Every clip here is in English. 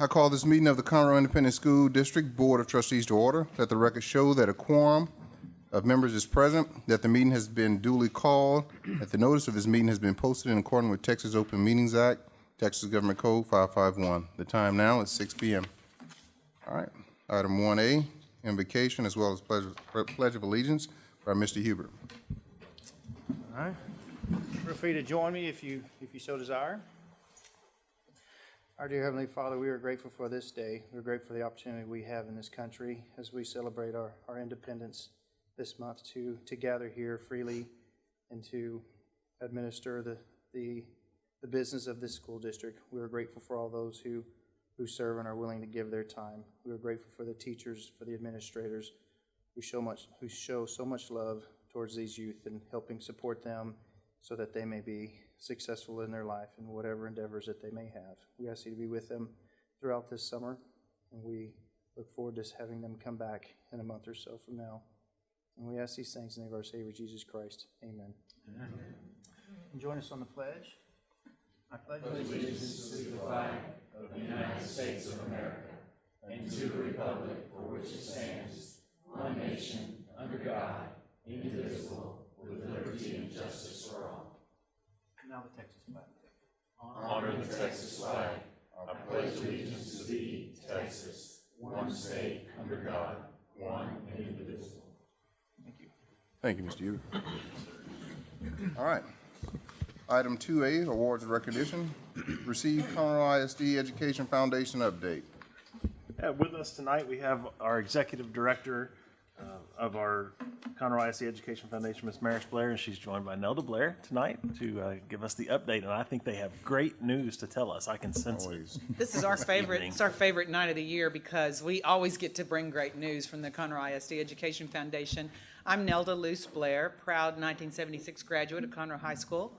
I call this meeting of the Conroe Independent School District Board of Trustees to order. Let the record show that a quorum of members is present, that the meeting has been duly called, that the notice of this meeting has been posted in accordance with Texas Open Meetings Act, Texas Government Code 551. The time now is 6 PM. All right, item 1A, invocation as well as pledge pledge of allegiance by Mr. Huber. All right. Feel free to join me if you, if you so desire. Our dear Heavenly Father, we are grateful for this day. We're grateful for the opportunity we have in this country as we celebrate our, our independence this month to, to gather here freely and to administer the, the, the business of this school district. We are grateful for all those who, who serve and are willing to give their time. We are grateful for the teachers, for the administrators who show much, who show so much love towards these youth and helping support them so that they may be successful in their life and whatever endeavors that they may have. We ask you to be with them throughout this summer, and we look forward to having them come back in a month or so from now. And we ask these things in the name of our Savior Jesus Christ. Amen. And join us on the pledge. I pledge allegiance now the Texas flag. Honor the Texas flag. I pledge allegiance to thee, Texas, one state, under God, one and indivisible. Thank you. Thank you, Mr. Huber. All right. Item 2A, awards and recognition. Receive Conroe ISD Education Foundation update. Yeah, with us tonight, we have our Executive Director uh, of our Conroe ISD Education Foundation, Ms. Maris Blair, and she's joined by Nelda Blair tonight to uh, give us the update, and I think they have great news to tell us. I can sense it. This is our favorite, evening. it's our favorite night of the year because we always get to bring great news from the Conroe ISD Education Foundation. I'm Nelda Luce Blair, proud 1976 graduate of Conroe High School.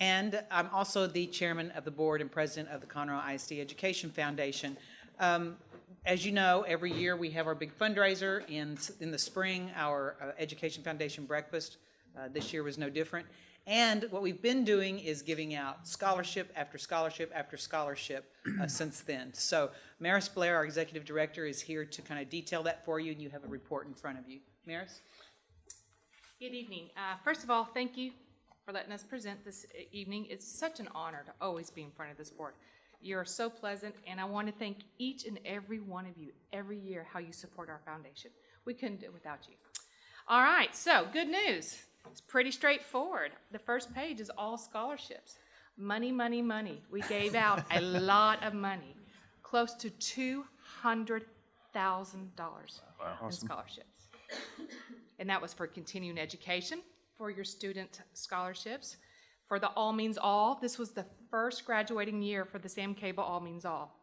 And I'm also the chairman of the board and president of the Conroe ISD Education Foundation. Um, As you know, every year we have our big fundraiser in, in the spring, our uh, Education Foundation breakfast. Uh, This year was no different. And what we've been doing is giving out scholarship after scholarship after scholarship uh, since then. So Maris Blair, our executive director, is here to kind of detail that for you, and you have a report in front of you. Maris? Good evening. Uh, First of all, thank you for letting us present this e- evening. It's such an honor to always be in front of this board. You're so pleasant, and I want to thank each and every one of you every year how you support our foundation. We couldn't do it without you. All right, so good news. It's pretty straightforward. The first page is all scholarships. Money, money, money. We gave out a lot of money, close to $200,000 in scholarships. And that was for continuing education, for your student scholarships, for the All Means All. This was the first graduating year for the Sam Cable All Means All.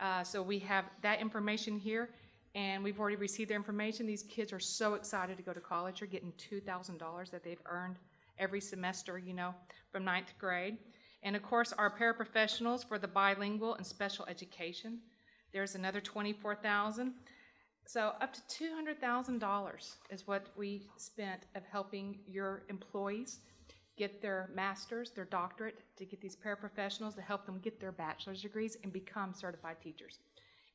Uh, so we have that information here, and we've already received their information. These kids are so excited to go to college. They're getting two thousand dollars that they've earned every semester, you know, from ninth grade. And of course, our paraprofessionals for the bilingual and special education. There's another twenty-four thousand. So up to two hundred thousand dollars is what we spent of helping your employees get their masters, their doctorate, to get these paraprofessionals to help them get their bachelor's degrees and become certified teachers.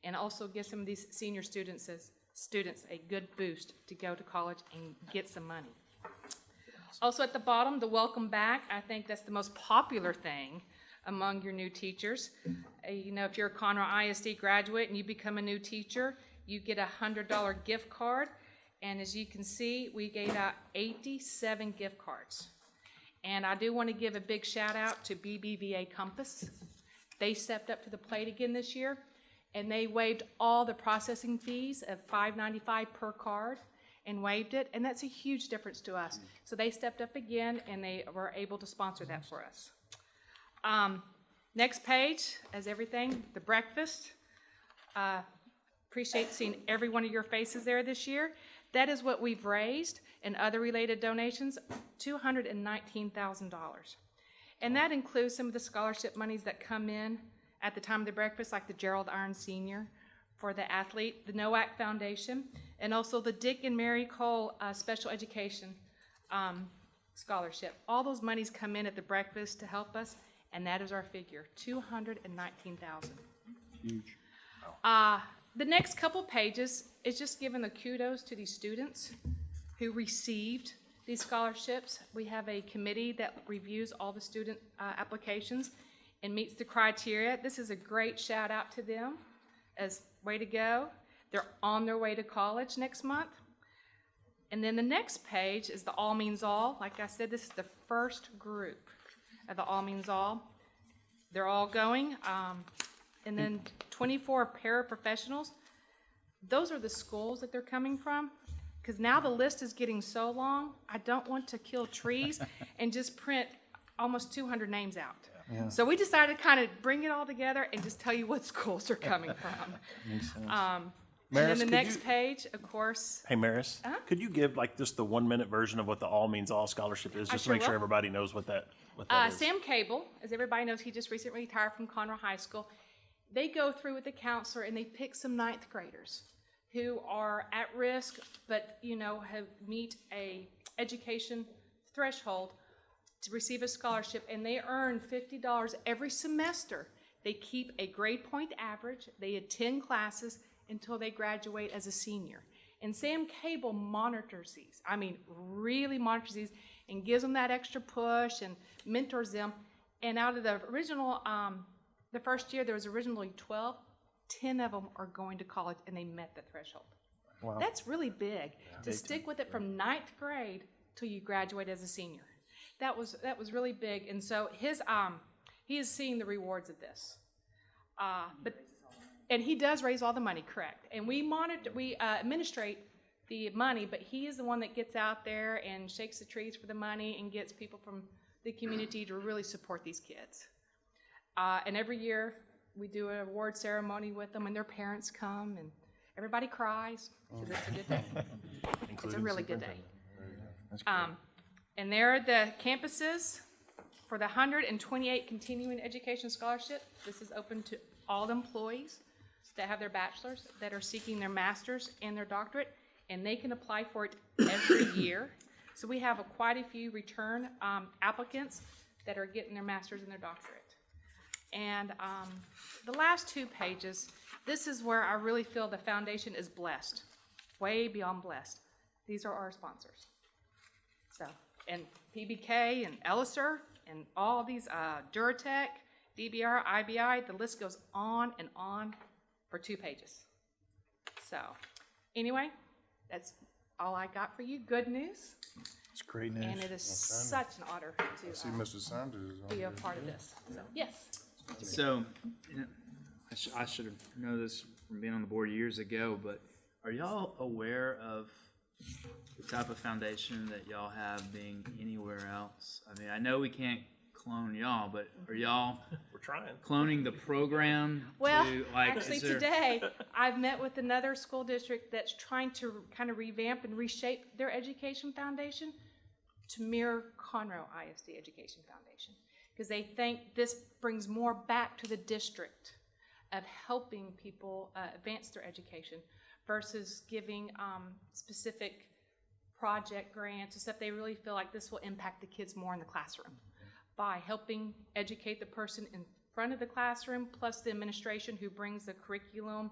And also give some of these senior students as students a good boost to go to college and get some money. Also at the bottom, the welcome back. I think that's the most popular thing among your new teachers. Uh, You know, if you're a Conroe ISD graduate and you become a new teacher, you get a hundred dollar gift card. And as you can see, we gave out eighty-seven gift cards. And I do want to give a big shout out to BBVA Compass. They stepped up to the plate again this year, and they waived all the processing fees of five ninety-five per card and waived it, and that's a huge difference to us. So they stepped up again, and they were able to sponsor that for us. Um, next page, as everything, the breakfast. Uh, Appreciate seeing every one of your faces there this year. That is what we've raised and other related donations, two hundred and nineteen thousand dollars. And that includes some of the scholarship monies that come in at the time of the breakfast, like the Gerald Iron Senior for the athlete, the NOAC Foundation, and also the Dick and Mary Cole uh, Special Education um, Scholarship. All those monies come in at the breakfast to help us, and that is our figure, two hundred and nineteen thousand. Huge. Uh, the next couple pages is just giving the kudos to these students who received these scholarships. We have a committee that reviews all the student uh, applications and meets the criteria. This is a great shout out to them as way to go. They're on their way to college next month. And then the next page is the All Means All. Like I said, this is the first group of the All Means All. They're all going. Um, and then twenty-four paraprofessionals. Those are the schools that they're coming from. Because now the list is getting so long, I don't want to kill trees and just print almost two hundred names out. So we decided to kind of bring it all together and just tell you what schools they're coming from. Um, and then the could next you- page, of course, Hey, Maris, could you give like just the one minute version of what the All Means All scholarship is, I just to sure make sure will. everybody knows what that, what Uh, that is? Sam Cable, as everybody knows, he just recently retired from Conroe High School. They go through with the counselor and they pick some ninth graders who are at risk, but you know have meet a education threshold to receive a scholarship, and they earn fifty dollars every semester. They keep a grade point average. They attend classes until they graduate as a senior. And Sam Cable monitors these. I mean, really monitors these and gives them that extra push and mentors them. And out of the original, um, the first year, there was originally 12. 10 of them are going to college and they met the threshold. Wow. That's really big to stick with it from ninth grade till you graduate as a senior. That was that was really big, and so his um he is seeing the rewards of this. Uh, but and he does raise all the money, correct? And we monitor, we uh, administrate the money, but he is the one that gets out there and shakes the trees for the money and gets people from the community to really support these kids. Uh, and every year we do an award ceremony with them, and their parents come, and everybody cries because it's a good day. It's a really good day. Um, and there are the campuses for the hundred and twenty-eight continuing education scholarship. This is open to all employees that have their bachelor's, that are seeking their master's and their doctorate, and they can apply for it every year. So we have a- quite a few return, um, applicants that are getting their master's and their doctorate. And um, the last two pages, this is where I really feel the foundation is blessed, way beyond blessed. These are our sponsors. So, and PBK and Elliser and all these, uh, Duratec, DBR, IBI, the list goes on and on for two pages. So, anyway, that's all I got for you. Good news. It's great news. And it is such an honor to See, uh, Mr. Sanders be a part of this. So, yes. So, you know, I, sh- I should have known this from being on the board years ago, but are y'all aware of the type of foundation that y'all have being anywhere else? I mean, I know we can't clone y'all, but are y'all We're trying. cloning the program? Well, to, like, actually, there- today, I've met with another school district that's trying to kind of revamp and reshape their education foundation to mirror Conroe ISD Education Foundation. Because they think this brings more back to the district of helping people uh, advance their education versus giving um, specific project grants and stuff. They really feel like this will impact the kids more in the classroom by helping educate the person in front of the classroom, plus the administration who brings the curriculum,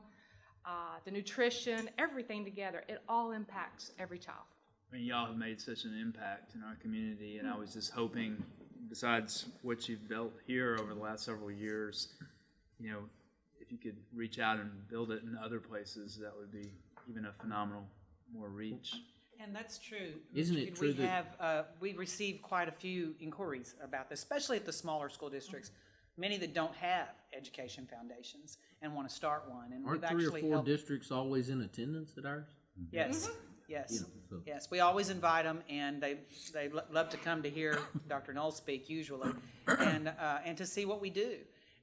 uh, the nutrition, everything together. It all impacts every child. I mean, y'all have made such an impact in our community, and I was just hoping, besides what you've built here over the last several years, you know, if you could reach out and build it in other places, that would be even a phenomenal more reach. And that's true. Isn't it Kidd. true We that- have, uh, we received quite a few inquiries about this, especially at the smaller school districts. Many that don't have education foundations and want to start one, and we've Aren't three or actually four helped. districts always in attendance at ours? Yes, yes, so- yes. We always invite them, and they, they lo- love to come to hear Dr. Knoll speak usually, and, uh, and to see what we do.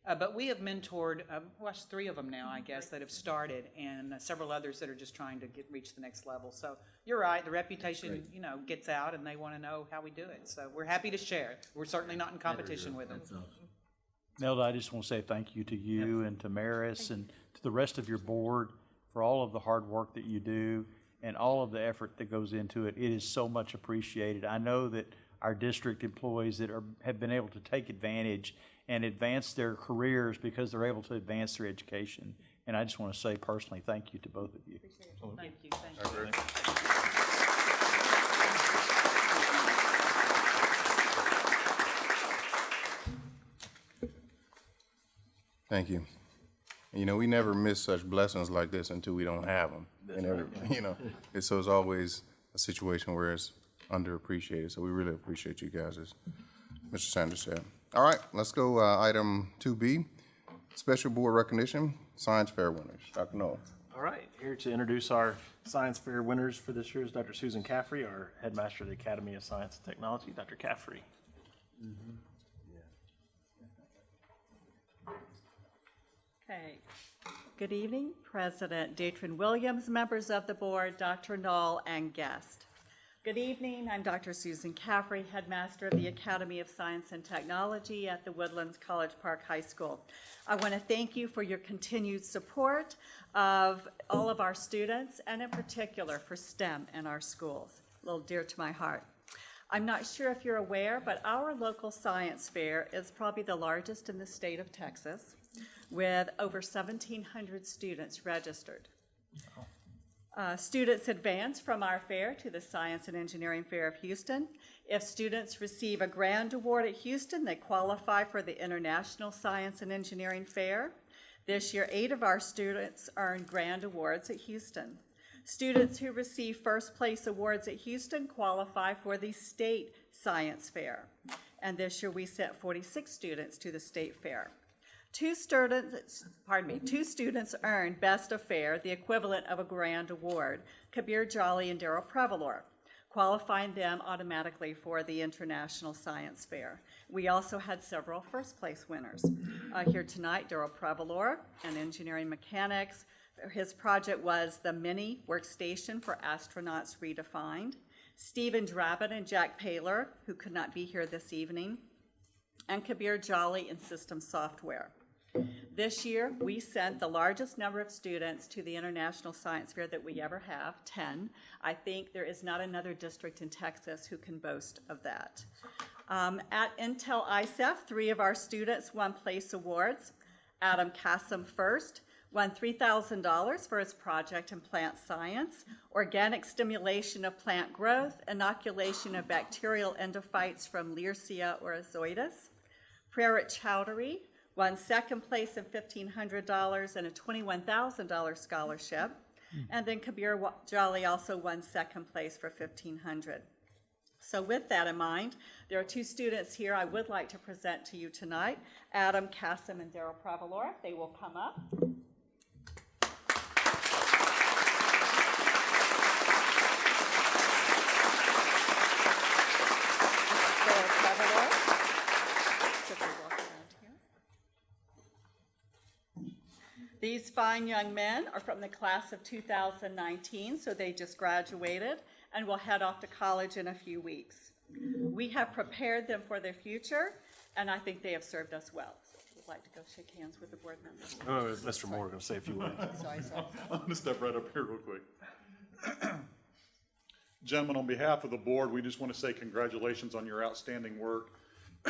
Uh, but we have mentored, uh, well, three of them now, I guess, that have started, and uh, several others that are just trying to get, reach the next level. So you're right, the reputation, you know, gets out, and they want to know how we do it. So we're happy to share. We're certainly not in competition with them. That's awesome. Nelda, I just want to say thank you to you and to Maris and to the rest of your board for all of the hard work that you do and all of the effort that goes into it. It is so much appreciated. I know that our district employees that are, have been able to take advantage and advance their careers because they're able to advance their education. And I just want to say personally, thank you to both of you. Thank you, thank you. Thank you. You know, we never miss such blessings like this until we don't have them. And every, you know, it's, so it's always a situation where it's underappreciated. So we really appreciate you guys, as Mr. Sanders said. All right, let's go, uh, item two B, special board recognition, science fair winners. Dr. Noel. All right, here to introduce our science fair winners for this year is Dr. Susan Caffrey, our headmaster of the Academy of Science and Technology. Dr. Caffrey. Okay. Good evening, President Datren Williams, members of the board, Dr. Knoll, and guest. Good evening, I'm Dr. Susan Caffrey, headmaster of the Academy of Science and Technology at the Woodlands College Park High School. I want to thank you for your continued support of all of our students, and in particular for STEM in our schools, a little dear to my heart. I'm not sure if you're aware, but our local science fair is probably the largest in the state of Texas, with over 1,700 students registered. Uh, Students advance from our fair to the Science and Engineering Fair of Houston. If students receive a grand award at Houston, they qualify for the International Science and Engineering Fair. This year, eight of our students earned grand awards at Houston. Students who receive first place awards at Houston qualify for the State Science Fair. And this year, we sent 46 students to the State Fair. Two students, pardon me, two students earned Best of Fair, the equivalent of a grand award, Kabir Jolly and Daryl Prevalor, qualifying them automatically for the International Science Fair. We also had several first-place winners. Uh, Here tonight, Daryl Prevalor, an engineering mechanics. His project was the Mini Workstation for Astronauts Redefined. Stephen Drabin and Jack Paler, who could not be here this evening, and Kabir Jolly in System Software. This year, we sent the largest number of students to the International Science Fair that we ever have, 10. I think there is not another district in Texas who can boast of that. Um, At Intel ISEF, three of our students won place awards. Adam Cassim first, won $3,000 for his project in plant science, organic stimulation of plant growth, inoculation of bacterial endophytes from Leersia oryzoides. Prerit Chowdhury won second place in $1,500 and a $21,000 scholarship. Hmm. And then Kabir Jolly also won second place for 1,500. So with that in mind, there are two students here I would like to present to you tonight, Adam Kasim and Daryl Pravalor. They will come up. Daryl Pravalor. So if we walk around here. These fine young men are from the class of 2019, so they just graduated and will head off to college in a few weeks. We have prepared them for their future, and I think they have served us well. So if you'd like to go shake hands with the board members. Oh, Mr. Moore, going to say a few words. Sorry, sorry. I'm gonna step right up here real quick. Gentlemen, on behalf of the board, we just want to say congratulations on your outstanding work.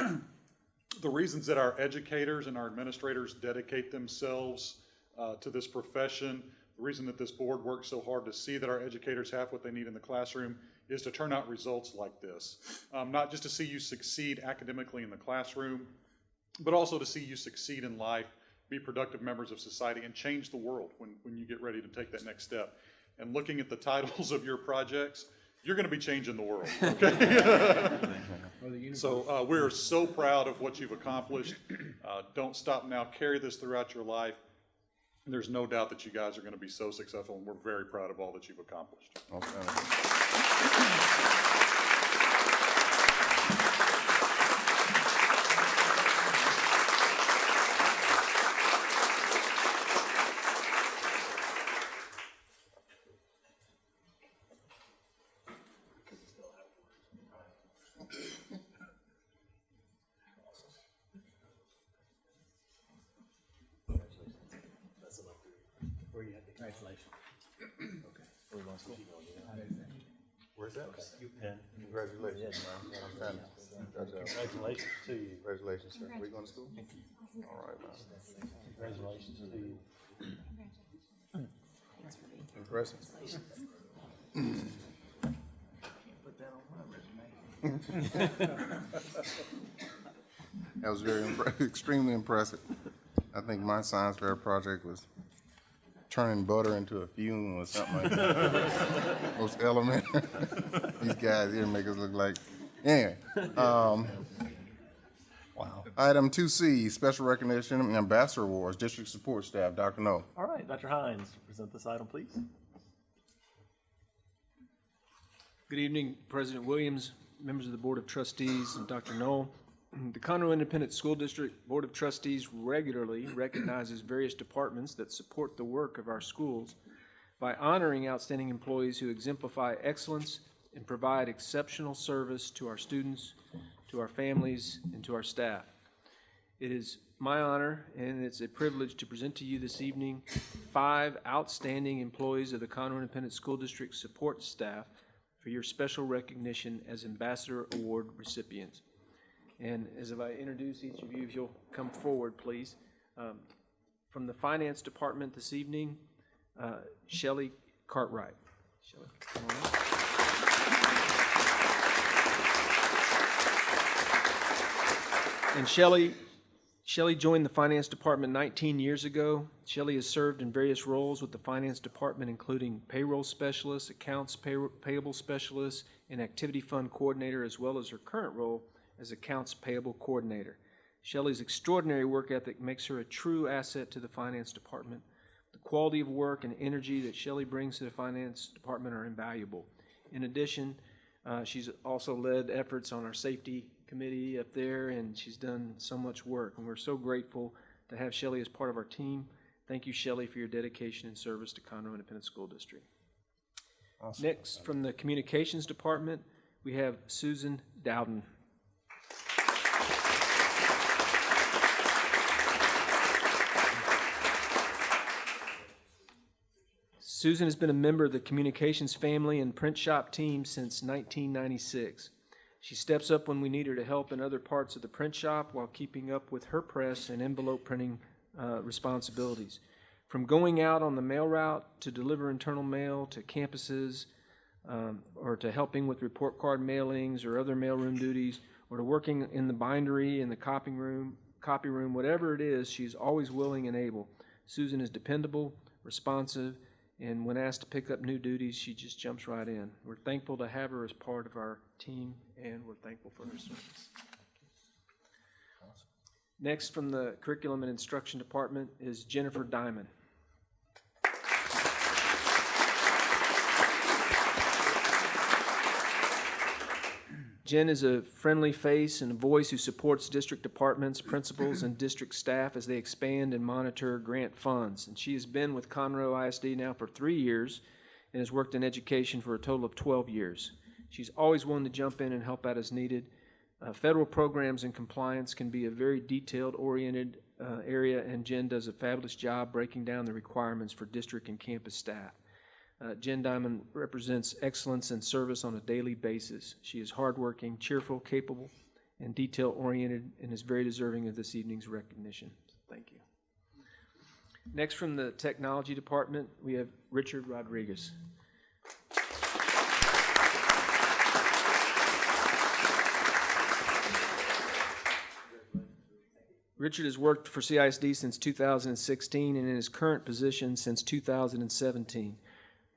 The reasons that our educators and our administrators dedicate themselves uh, to this profession, the reason that this board works so hard to see that our educators have what they need in the classroom is to turn out results like this. Um, Not just to see you succeed academically in the classroom, but also to see you succeed in life, be productive members of society, and change the world when, when you get ready to take that next step. And looking at the titles of your projects, you're going to be changing the world, okay? So uh, we're so proud of what you've accomplished. Uh, Don't stop now, carry this throughout your life. There's no doubt that you guys are going to be so successful, and we're very proud of all that you've accomplished. Okay. Uh, Where's that? Congratulations, man. Congratulations to you. Congratulations, sir. Where you going to school? All right, man. Congratulations to you. Impressive. That was very, impre- extremely impressive. I think my science fair project was turning butter into a fume or something like that. Most elementary. These guys here make us look like, anyway. um, Wow. Item two C, special recognition and ambassador awards, district support staff, Dr. No. All right, Dr. Hines, present this item, please. Good evening, President Williams, members of the Board of Trustees, and Dr. Knoll. The Conroe Independent School District Board of Trustees regularly recognizes various departments that support the work of our schools by honoring outstanding employees who exemplify excellence and provide exceptional service to our students, to our families, and to our staff. It is my honor and it's a privilege to present to you this evening five outstanding employees of the Conroe Independent School District support staff for your special recognition as Ambassador Award recipients. And as if I introduce each of you, if you'll come forward, please. Um, From the Finance Department this evening, uh, Shelley Cartwright. Shelley, come on up. And Shelley, Shelley joined the Finance Department 19 years ago. Shelly has served in various roles with the Finance Department, including payroll specialist, accounts pay- payable specialist, and activity fund coordinator, as well as her current role as accounts payable coordinator. Shelly's extraordinary work ethic makes her a true asset to the Finance Department. The quality of work and energy that Shelly brings to the Finance Department are invaluable. In addition, uh, she's also led efforts on our safety committee up there, and she's done so much work. And we're so grateful to have Shelley as part of our team. Thank you, Shelley, for your dedication and service to Conroe Independent School District. Next, from the Communications Department, we have Susan Dowden. Susan has been a member of the communications family and print shop team since 1996. She steps up when we need her to help in other parts of the print shop while keeping up with her press and envelope printing uh, responsibilities. From going out on the mail route to deliver internal mail to campuses, um, or to helping with report card mailings or other mailroom duties, or to working in the bindery, in the copying room, copy room, whatever it is, she's always willing and able. Susan is dependable, responsive, and when asked to pick up new duties, she just jumps right in. We're thankful to have her as part of our team, and we're thankful for her service. Next, from the Curriculum and Instruction Department is Jennifer Diamond. Jen is a friendly face and a voice who supports district departments, principals, and district staff as they expand and monitor grant funds. And she has been with Conroe ISD now for three years and has worked in education for a total of 12 years. She's always willing to jump in and help out as needed. Uh, federal programs and compliance can be a very detailed oriented uh, area, and Jen does a fabulous job breaking down the requirements for district and campus staff. Uh, Jen Diamond represents excellence and service on a daily basis. She is hardworking, cheerful, capable, and detail-oriented, and is very deserving of this evening's recognition. Thank you. Next, from the Technology Department, we have Richard Rodriguez. Richard has worked for CISD since 2016 and in his current position since 2017.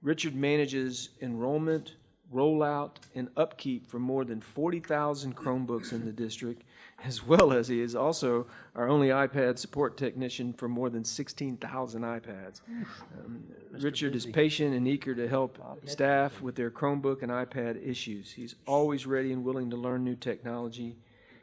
Richard manages enrollment, rollout, and upkeep for more than 40,000 Chromebooks in the district, as well as he is also our only iPad support technician for more than 16,000 iPads. Um, Richard is patient and eager to help staff with their Chromebook and iPad issues. He's always ready and willing to learn new technology.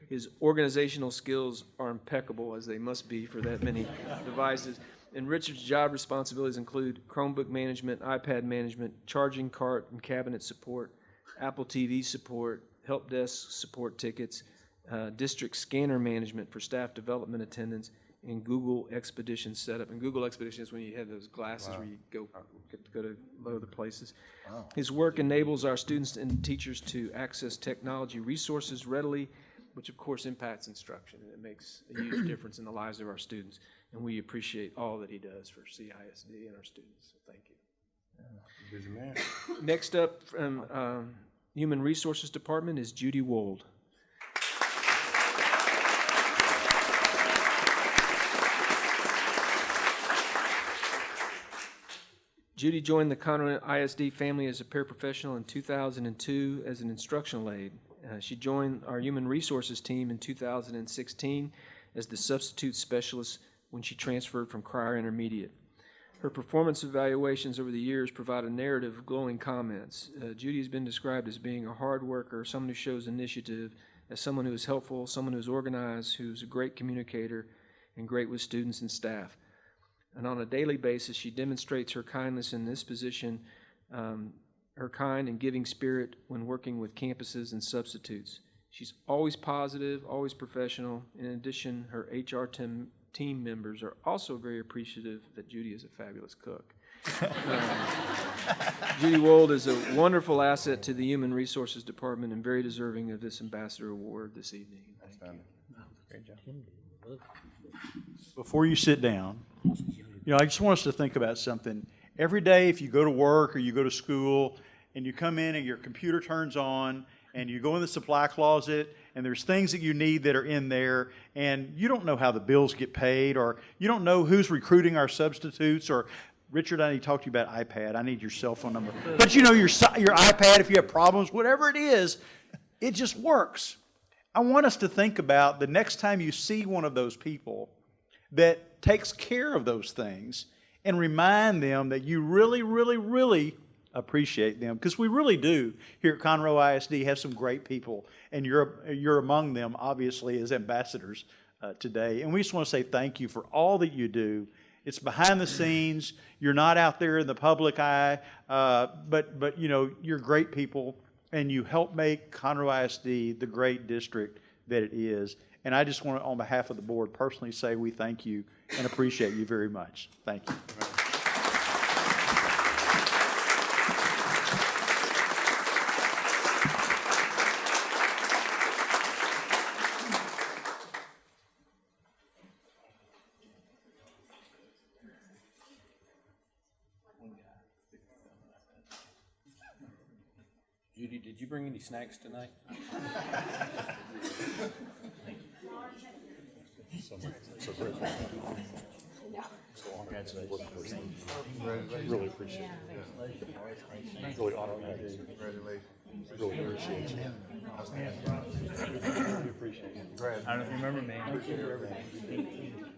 His organizational skills are impeccable, as they must be for that many devices. And Richard's job responsibilities include Chromebook management, iPad management, charging cart and cabinet support, Apple TV support, help desk support tickets, uh, district scanner management for staff development attendance, and Google Expedition setup. And Google Expedition is when you have those glasses where you go, get to go to other places. His work enables our students and teachers to access technology resources readily which of course impacts instruction, and it makes a huge difference in the lives of our students. And we appreciate all that he does for CISD and our students, so thank you. Man. Next up, from um, Human Resources Department is Judy Wold. Judy joined the Conroe ISD family as a paraprofessional in 2002 as an instructional aide. Uh, She joined our Human Resources team in 2016 as the substitute specialist when she transferred from Cryar Intermediate. Her performance evaluations over the years provide a narrative of glowing comments. Uh, Judy has been described as being a hard worker, someone who shows initiative, as someone who is helpful, someone who's organized, who's a great communicator, and great with students and staff. And on a daily basis, she demonstrates her kindness in this position, um, her kind and giving spirit when working with campuses and substitutes. She's always positive, always professional. In addition, her HR team, team members are also very appreciative that Judy is a fabulous cook. Um, Judy Wold is a wonderful asset to the Human Resources Department and very deserving of this Ambassador Award this evening. Thank you. Great job. before you sit down, you know, I just want us to think about something. Every day, if you go to work or you go to school and you come in and your computer turns on and you go in the supply closet and there's things that you need that are in there and you don't know how the bills get paid or you don't know who's recruiting our substitutes or Richard, I need to talk to you about iPad. I need your cell phone number. But you know, your, your iPad, if you have problems, whatever it is, it just works. I want us to think about the next time you see one of those people that takes care of those things and remind them that you really, really, really appreciate them. Because we really do. Here at Conroe ISD have some great people and you're you're among them obviously as ambassadors uh, today. And we just want to say thank you for all that you do. It's behind the scenes. You're not out there in the public eye uh, but but you know you're great people and you help make Conroe ISD the great district that it is. And I just want to on behalf of the board personally say we thank you and appreciate you very much. Thank you bring any snacks tonight? Really appreciate it. Really honored to have you. Congratulations. Really appreciate you. I don't know if you remember me.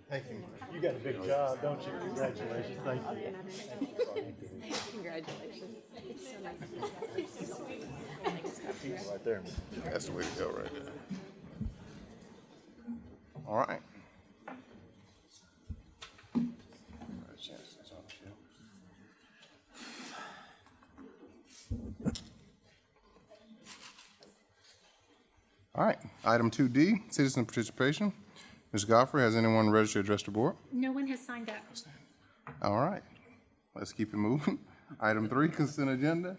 Thank you. you got a big job don't you congratulations thank you Congratulations. It's so nice. Right there. That's the way to go right there. All right. All right, item two D, citizen participation. Ms. Godfrey, has anyone registered to address the board? No one has signed up. All right, let's keep it moving. Item three, consent agenda.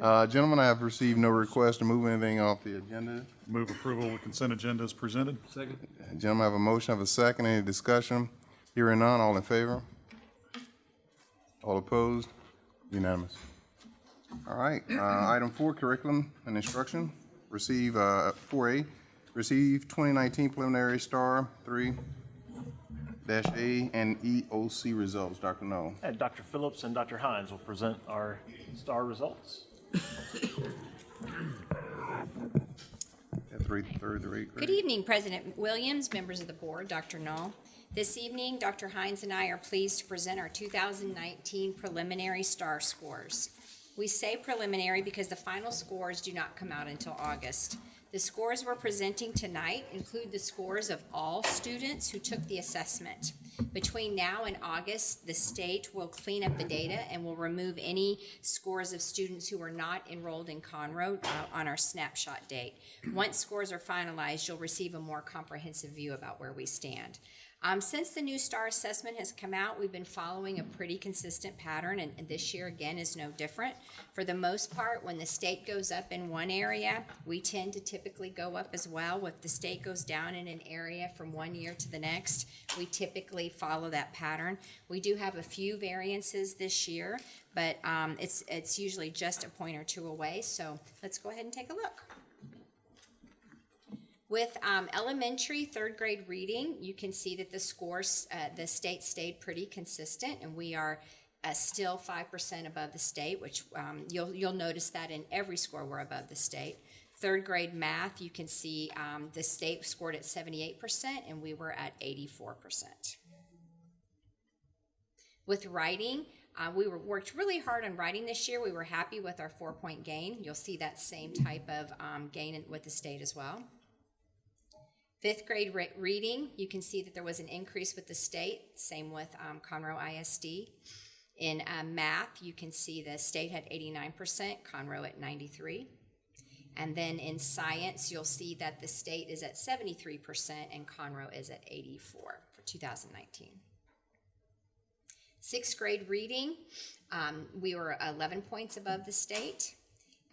Uh, gentlemen, I have received no request to move anything off the agenda. Move approval of the consent agenda as presented. Second. Gentlemen, I have a motion, I have a second, any discussion? Hearing none, all in favor? All opposed? Unanimous. All right, uh, item four, curriculum and instruction. Receive, uh, four A, receive twenty nineteen preliminary STAAR three dash A and EOC results. Dr. Noel. And Dr. Phillips and Dr. Hines will present our STAAR results. At three, third, to eighth grade. Good evening, President Williams, members of the board, Dr. Knoll. This evening, Dr. Hines and I are pleased to present our 2019 preliminary STAAR scores. We say preliminary because the final scores do not come out until August. The scores we're presenting tonight include the scores of all students who took the assessment. Between now and August, the state will clean up the data and will remove any scores of students who were not enrolled in Conroe uh, on our snapshot date. Once scores are finalized, you'll receive a more comprehensive view about where we stand. Um, since the new STAAR assessment has come out, we've been following a pretty consistent pattern, and, and this year again is no different. For the most part, when the state goes up in one area, we tend to typically go up as well. If the state goes down in an area from one year to the next, we typically follow that pattern. We do have a few variances this year, but um, it's it's usually just a point or two away. So let's go ahead and take a look. With um, elementary third grade reading, you can see that the scores, uh, the state stayed pretty consistent, and we are uh, still five percent above the state, which um, you'll you'll notice that in every score we're above the state. Third grade math, you can see um, the state scored at seventy-eight percent, and we were at eighty-four percent. With writing, uh, we were worked really hard on writing this year. We were happy with our four-point gain. You'll see that same type of um, gain with the state as well. Fifth grade re- reading, you can see that there was an increase with the state, same with um, Conroe ISD. In uh, math, you can see the state had 89%, Conroe at 93. And then in science, you'll see that the state is at 73% and Conroe is at 84 for 2019. Sixth grade reading, um, we were 11 points above the state.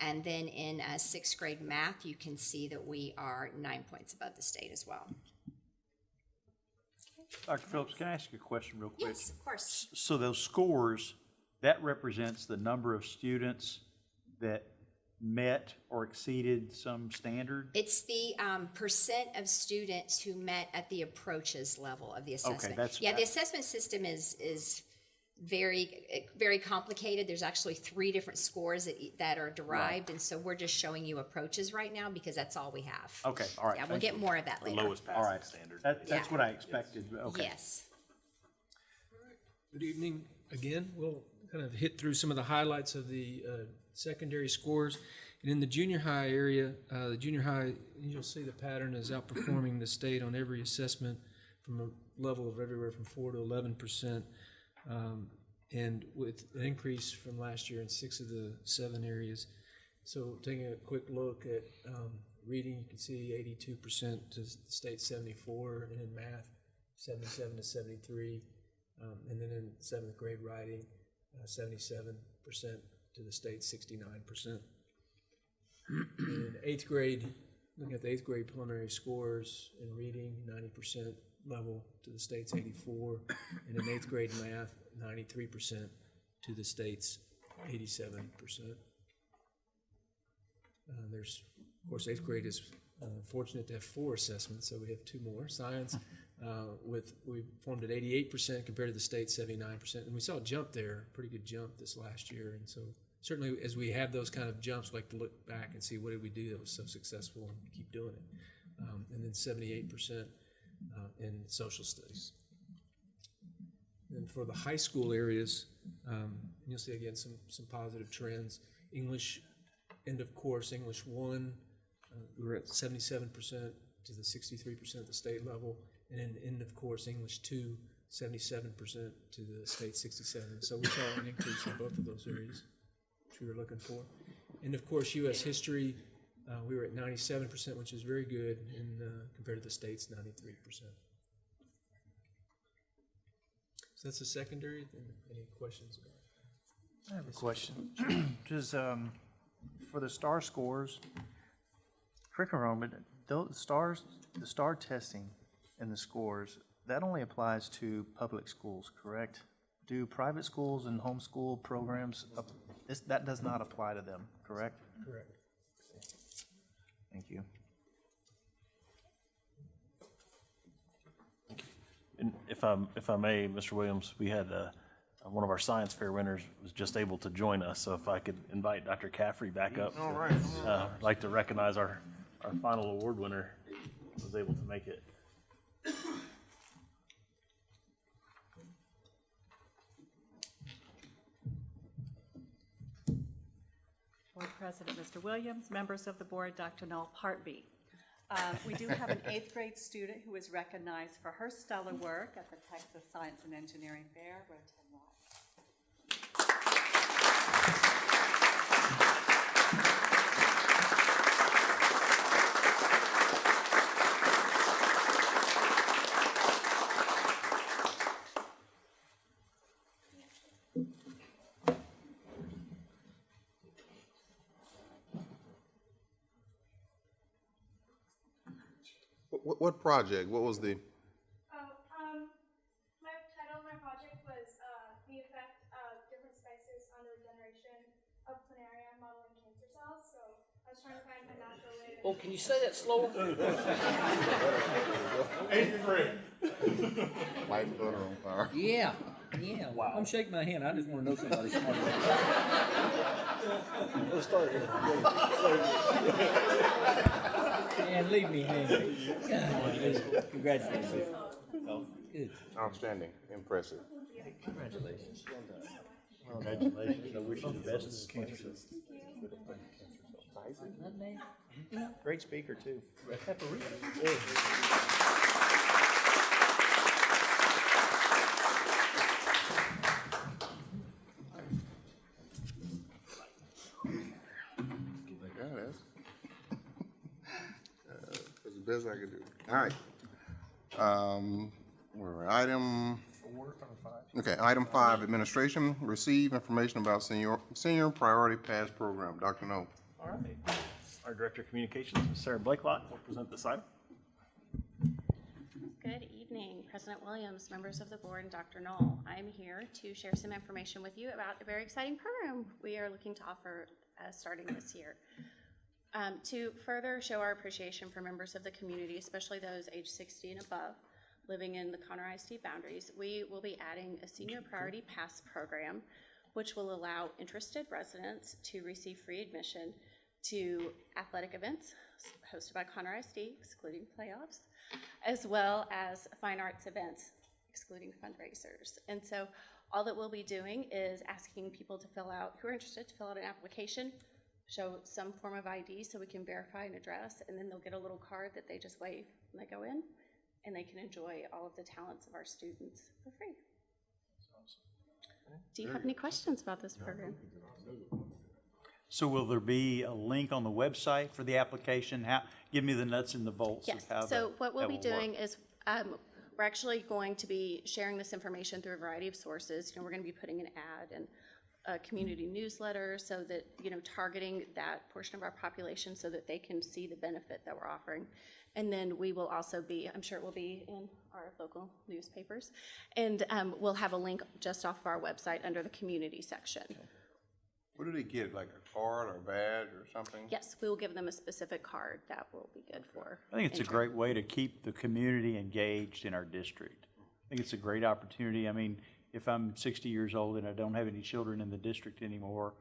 And then in uh, sixth grade math, you can see that we are nine points above the state as well. Dr. Phillips, can I ask you a question real quick? Yes, of course. So those scores, that represents the number of students that met or exceeded some standard? It's the um, percent of students who met at the approaches level of the assessment. Okay, that's- yeah, the assessment system is is very very complicated. There's actually three different scores that e- that are derived, and so we're just showing you approaches right now because that's all we have. Okay, all right. Yeah, we'll get you. more of that The later. lowest All passing right. standard. That, that's Yeah. what I expected, but okay. Yes. Good evening again. We'll kind of hit through some of the highlights of the uh, secondary scores. And in the junior high area, uh, the junior high, you'll see the pattern is outperforming the state on every assessment from a level of everywhere from four to eleven percent. Um, and with an increase from last year in six of the seven areas. So taking a quick look at um, reading, you can see eighty-two percent to the state seventy-four, and in math, seventy-seven to seventy-three. Um, and then in seventh grade writing, uh, seventy-seven percent to the state, sixty-nine percent. In eighth grade, looking at the eighth grade preliminary scores in reading, ninety percent level to the state's eighty-four, and in eighth grade math, ninety-three percent to the state's eighty-seven percent. Uh, there's, of course, eighth grade is uh, fortunate to have four assessments, so we have two more. Science, uh, with we formed at eighty-eight percent compared to the state's seventy-nine percent, and we saw a jump there, pretty good jump this last year. And so, certainly, as we have those kind of jumps, we like to look back and see what did we do that was so successful and keep doing it. Um, and then seventy-eight percent uh, in social studies. And for the high school areas, um, you'll see again some, some positive trends. English, end of course, English one, uh, we were at seventy-seven percent to the sixty-three percent at the state level. And then end of course, English 2, 77% to the state sixty-seven. So we saw an increase in both of those areas, which we were looking for. And of course, US history, uh, we were at ninety-seven percent, which is very good, and uh, compared to the state's ninety-three percent. So that's the secondary. Any questions about? it? I have a question. Does, um, for the STAAR scores, correct me wrong, but those STAARs, the STAAR testing and the scores, that only applies to public schools, correct? Do private schools and homeschool programs, this, that does not apply to them, correct? Correct. Thank you. And if I, if I may, Mr. Williams, we had, uh, one of our science fair winners was just able to join us, so if I could invite Dr. Caffrey back up. All right. Uh, I'd like to recognize our, our final award winner, was able to make it. President, Mr. Williams, members of the board, Dr. Noel Partby. Um, We do have an eighth grade student who is recognized for her stellar work at the Texas Science and Engineering Fair. Rotem Ross. What, what project? What was the, Oh, um, my title of my project was, uh, the effect of different spices on the regeneration of planaria modeling cancer cells, so I was trying to find a natural way to. Oh, can you say that slower? Eighth grade. light butter on fire? Yeah, yeah. Wow. I'm shaking my hand. I just want to know somebody's smart. Let's start here. And leave me hanging. God, Congratulations. Good. Outstanding, impressive. Congratulations. Congratulations. I wish you the best. Great speaker, too. Like that, that's, uh, that's the best I could do. All right. Um, where are we? item? Okay, item five, administration, receive information about senior, senior priority pass program. Dr. Null. All right. Our Director of Communications, Ms. Sarah Blakelock, will present this item. Good evening, President Williams, members of the board, and Dr. Null. I'm here to share some information with you about a very exciting program we are looking to offer uh, starting this year. Um, to further show our appreciation for members of the community, especially those age 60 and above, living in the Conroe ISD boundaries, we will be adding a senior priority pass program, which will allow interested residents to receive free admission to athletic events hosted by Conroe ISD, excluding playoffs, as well as fine arts events, excluding fundraisers. And so all that we'll be doing is asking people to fill out, who are interested, to fill out an application, show some form of ID so we can verify an address, and then they'll get a little card that they just wave when they go in, and they can enjoy all of the talents of our students for free. Do you have any questions about this program? So will there be a link on the website for the application? How, give me the nuts and the bolts of Yes, how so that- what we'll that be will work. doing is, um, we're actually going to be sharing this information through a variety of sources. You know, we're gonna be putting an ad and a community newsletter so that, you know, targeting that portion of our population so that they can see the benefit that we're offering. And then we will also be, I'm sure it will be in our local newspapers. And, um, we'll have a link just off of our website under the community section. What do they get, like a card or a badge or something? Yes, we will give them a specific card that will be good for. I think it's a great way to keep the community engaged in our district. I think it's a great opportunity. I mean, if I'm sixty years old and I don't have any children in the district anymore,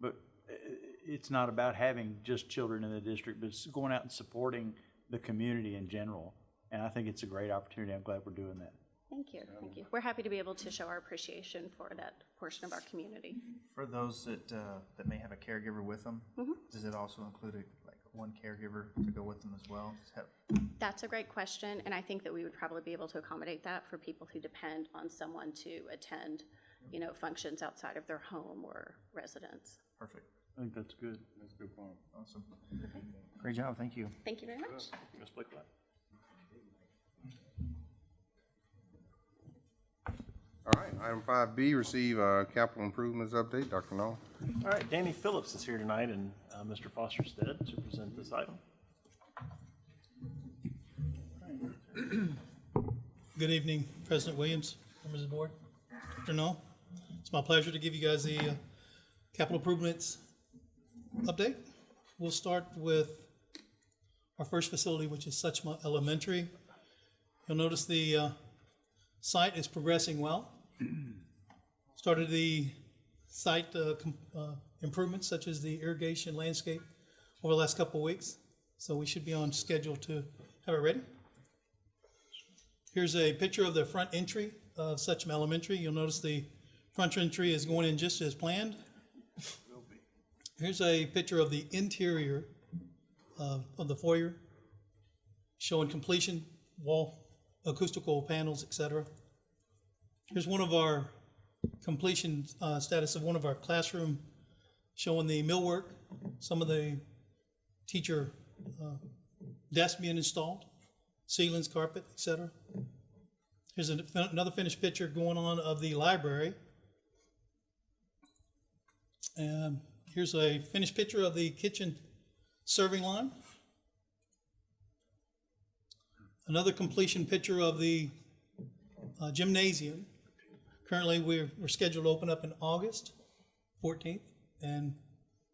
but i- i- it's not about having just children in the district, but it's going out and supporting the community in general. And I think it's a great opportunity. I'm glad we're doing that. Thank you, thank you. We're happy to be able to show our appreciation for that portion of our community. For those that, uh, that may have a caregiver with them, Mhm. does it also include a- like one caregiver to go with them as well? Have- That's a great question, and I think that we would probably be able to accommodate that for people who depend on someone to attend, you know, functions outside of their home or residence. Perfect. I think that's good. That's a good point. Awesome. Great job, thank you. Thank you very much. Ms. Blakelock. All right, item five B, receive, a capital improvements update. Dr. Null. All right, Danny Phillips is here tonight in uh, Mr. Foster's stead to present this item. Good evening, President Williams, members of the board, Dr. Null. It's my pleasure to give you guys the uh, capital improvements update. We'll start with our first facility, which is Suchma Elementary. You'll notice the uh, site is progressing well. Started the site uh, uh, improvements such as the irrigation landscape over the last couple weeks. So we should be on schedule to have it ready. Here's a picture of the front entry of Suchma Elementary. You'll notice the front entry is going in just as planned. Here's a picture of the interior of, of the foyer, showing completion, wall, acoustical panels, etc. Here's one of our completion uh, status of one of our classroom, showing the millwork, some of the teacher uh, desks being installed, ceilings, carpet, etc. Here's an- another finished picture going on of the library. And here's a finished picture of the kitchen serving line. another completion picture of the uh, gymnasium. Currently, we're, we're scheduled to open up in August fourteenth, and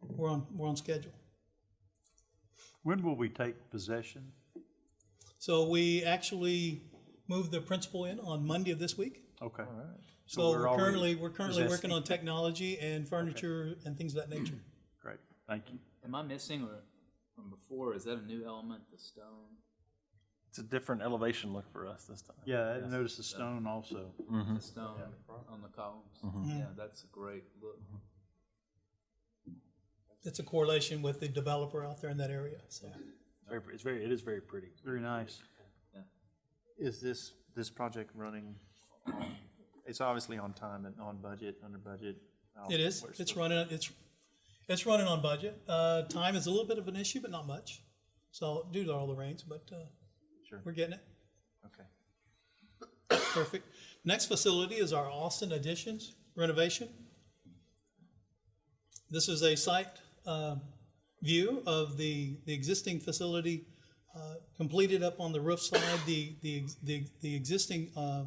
we're on, we're on schedule. When will we take possession? So we actually moved the principal in on Monday of this week. Okay. So we're we're currently, we're currently working on technology and furniture and things of that nature. Great, thank you. Am I missing or from before? Is that a new element, the stone? It's a different elevation look for us this time. Yeah, I noticed the stone also. The stone on the columns? Mhm. Yeah, that's a great look. It's a correlation with the developer out there in that area, so. Very, it's very, it is very pretty. Very nice. Is this, this project running, it's obviously on time and on budget, under budget? How- It is, where's it's the- running, it's, it's running on budget. Uh, time is a little bit of an issue, but not much. So due to all the rains, but, uh, Sure. we're getting it. Okay. Perfect. Next facility is our Austin additions renovation. This is a site um, view of the, the existing facility uh, completed up on the roof side, the, the, the, the existing uh,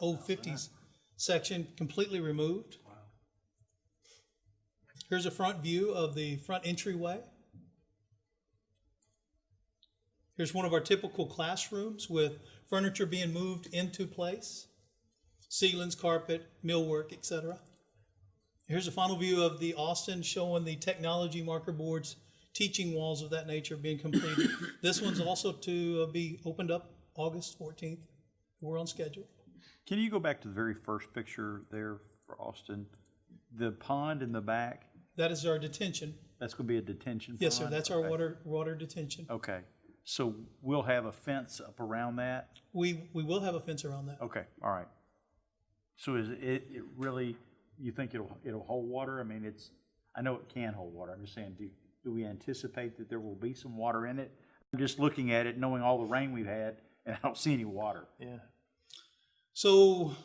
old fifties section completely removed. Here's a front view of the front entryway. Here's one of our typical classrooms with furniture being moved into place, ceilings, carpet, millwork, etc. Here's a final view of the Austin showing the technology marker boards, teaching walls of that nature being completed. this one's also to uh, be opened up August 14th. We're on schedule. Can you go back to the very first picture there for Austin? The pond in the back, That is our detention. that's gonna be a detention pond? Yes, sir. That's our water water detention. Okay, so we'll have a fence up around that? We we will have a fence around that. Okay, all right. So is it, it really, you think it'll, it'll hold water? I mean, it's, I know it can hold water. I'm just saying, do, do we anticipate that there will be some water in it? I'm just looking at it, knowing all the rain we've had, and I don't see any water. Yeah. So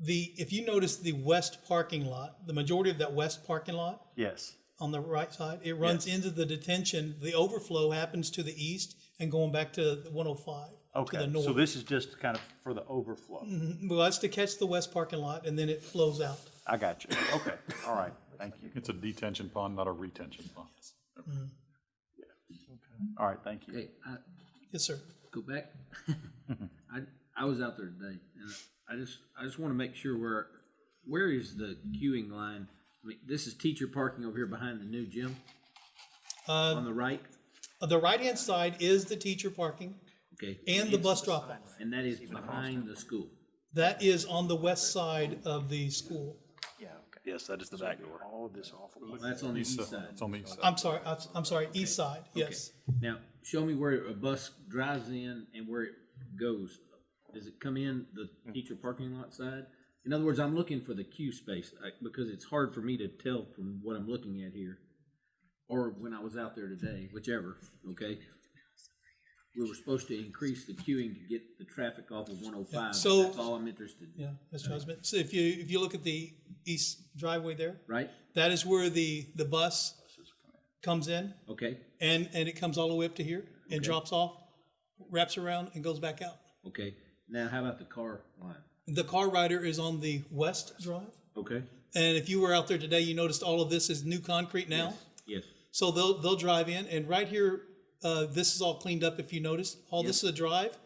the if you notice the west parking lot, the majority of that west parking lot Yes. On the right side, it runs into the detention. The overflow happens to the east and going back to the 105 to the north. so this is just kind of for the overflow. Mhm. Well, that's to catch the west parking lot and then it flows out. I got you. Okay, all right, thank you. It's a detention pond, not a retention pond. All right, thank you. Hey, I, Yes, sir. go back. I, I was out there today, and I just, I just want to make sure where, where is the queuing line? I mean, this is teacher parking over here behind the new gym, Uh, on the right, the right hand side is the teacher parking okay? and the bus drop off. And that is behind the school. That is on the west side of the school. Yeah. Yes, that is the back door. All of this awful. That's on the east side. It's on the east side. I'm sorry, I'm- I'm sorry, east side, yes. Now, show me where a bus drives in and where it goes. Does it come in the teacher parking lot side? In other words, I'm looking for the queue space, because it's hard for me to tell from what I'm looking at here. Or when I was out there today, whichever, okay? We were supposed to increase the queuing to get the traffic off of one oh five. so- That's all I'm interested in, Yeah, Mr. Husband. So if you, if you look at the east driveway there, right? that is where the, the bus comes in Okay, and, and it comes all the way up to here and drops off, wraps around and goes back out. okay. Now, how about the car line? The car rider is on the west drive. Okay? And if you were out there today, you noticed all of this is new concrete now. Yes, So they'll, they'll drive in and right here, uh, this is all cleaned up if you notice. All this is a drive.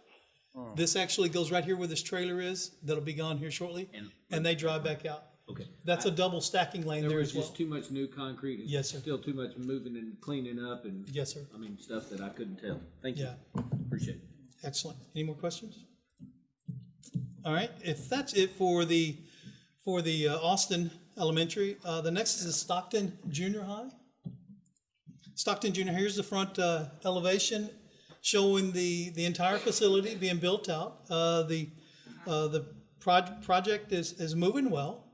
This actually goes right here where this trailer is. That'll be gone here shortly. And- And they drive back out. okay. That's a double stacking lane There there as well. just too much new concrete. and Yes, sir. Still too much moving and cleaning up and. Yes, sir. I mean, stuff that I couldn't tell. Thank you. Yeah. Appreciate it. Excellent. Any more questions? All right, if that's it for the, for the uh, Austin Elementary, uh, the next is Stockton Junior High. Stockton Junior, here's the front uh, elevation showing the, the entire facility being built out. Uh, The, uh, the proj- project is, is moving well.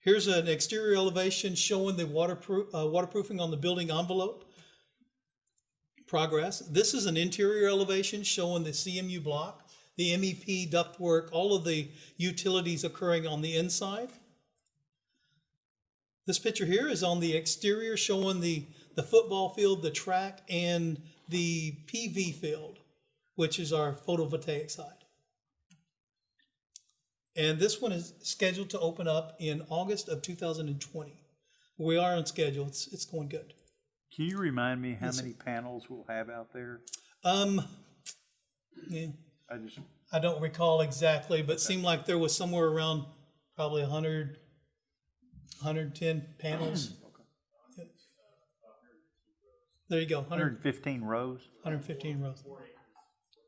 Here's an exterior elevation showing the waterproof, uh, waterproofing on the building envelope progress. This is an interior elevation showing the CMU block, the MEP ductwork, all of the utilities occurring on the inside. This picture here is on the exterior showing the, the football field, the track, and the PV field. which is our photovoltaic side. And this one is scheduled to open up in August of 2020. We are on schedule. It's, it's going good. Can you remind me how Yes, sir. many panels we'll have out there? Um, yeah, I just, I don't recall exactly, but it seemed like there was somewhere around probably 100, 110 panels. Yeah. There you go, 100, 115 rows? 115 rows.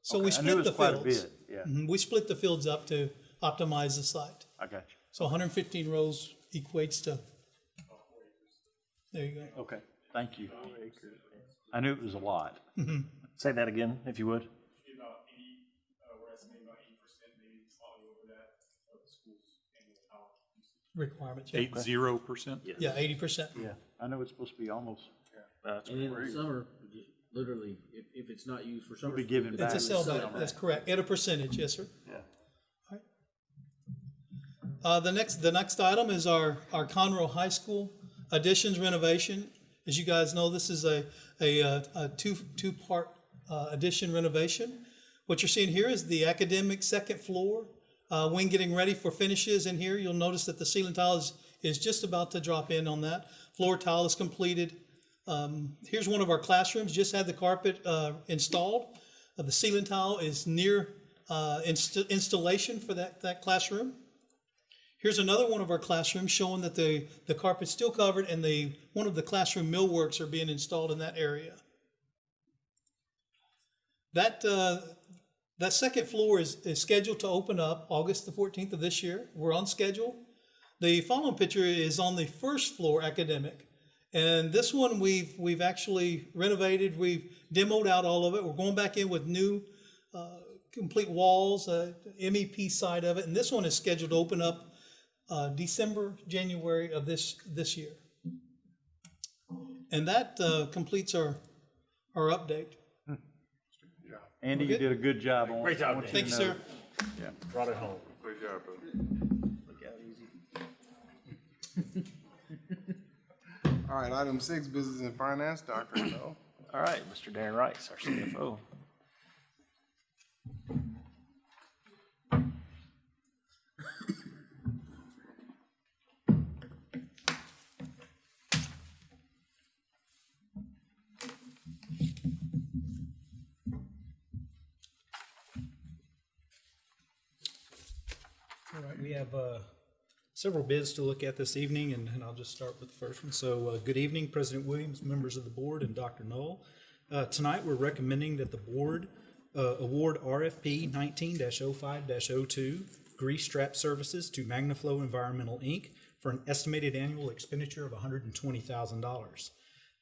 So Okay, we I knew it split was the quite a fields. bit, yeah. Mhm, We split the fields up to optimize the site. I got you. So 115 rows equates to, there you go. Okay, thank you. I knew it was a lot. Mhm. Say that again, if you would. About eighty, uh, we're estimating about eighty percent, maybe slightly over that, of the school's annual power usage. Requirements. Eight zero percent? Yeah, 80%. Yeah, I know it's supposed to be almost. That's And in the great. summer, just literally, if, if it's not used for summer. be school, giving it's It's a back. sell back, that's correct, at a percentage, yes, sir. Yeah. Uh, the next, the next item is our, our Conroe High School additions renovation. As you guys know, this is a, a, uh, a two, two-part, uh, addition renovation. What you're seeing here is the academic second floor, uh, wing getting ready for finishes in here. You'll notice that the ceiling tile is, is just about to drop in on that. Floor tile is completed. Um, here's one of our classrooms, just had the carpet, uh, installed. Uh, the ceiling tile is near, uh, inst- installation for that, that classroom. Here's another one of our classrooms showing that the, the carpet's still covered and the, one of the classroom millworks are being installed in that area. That, uh, that second floor is, is scheduled to open up August the 14th of this year. We're on schedule. The following picture is on the first floor academic. And this one we've, we've actually renovated, we've demoed out all of it. We're going back in with new, uh, complete walls, uh, MEP side of it. And this one is scheduled to open up uh, December, January of this, this year. And that uh, completes our, our update. Andy, you did a good job on it. Great job, I want Dan. Thank you, sir. Yeah. Brought it home. Great job, bro. Look out easy. All right, item six, business and finance, Dr. Null. All right, Mr. Darren Rice, our CFO. All right, we have uh, several bids to look at this evening, and and I'll just start with the first one. So, uh, good evening, President Williams, members of the board, and Dr. Null. Uh, Tonight, we're recommending that the board uh, award RFP nineteen 5 2 grease trap services to Magnaflow Environmental, Inc. for an estimated annual expenditure of hundred and twenty thousand dollars.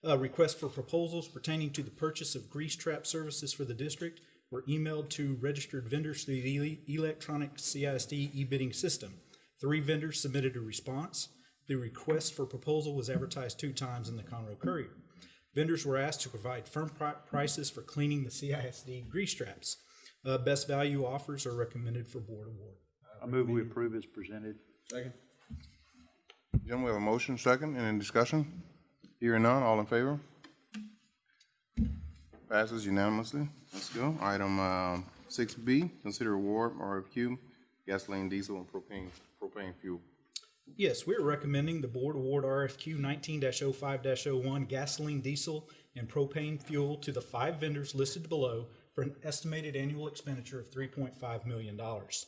Uh, requests for proposals pertaining to the purchase of grease trap services for the district were emailed to registered vendors through the electronic CISD e-bidding system. Three vendors submitted a response. The request for proposal was advertised two times in the Conroe Courier. Vendors were asked to provide firm pri- prices for cleaning the CISD grease traps. Uh, best value offers are recommended for board award. I move we approve as presented. Second. Gentlemen, we have a motion, second, and any discussion? Hearing none, all in favor? Passes unanimously. Let's go. Item, um, six B, consider award RFQ, gasoline, diesel, and propane, propane fuel. Yes, we're recommending the board award RFQ nineteen 5 one gasoline, diesel, and propane fuel to the five vendors listed below for an estimated annual expenditure of three point five million dollars.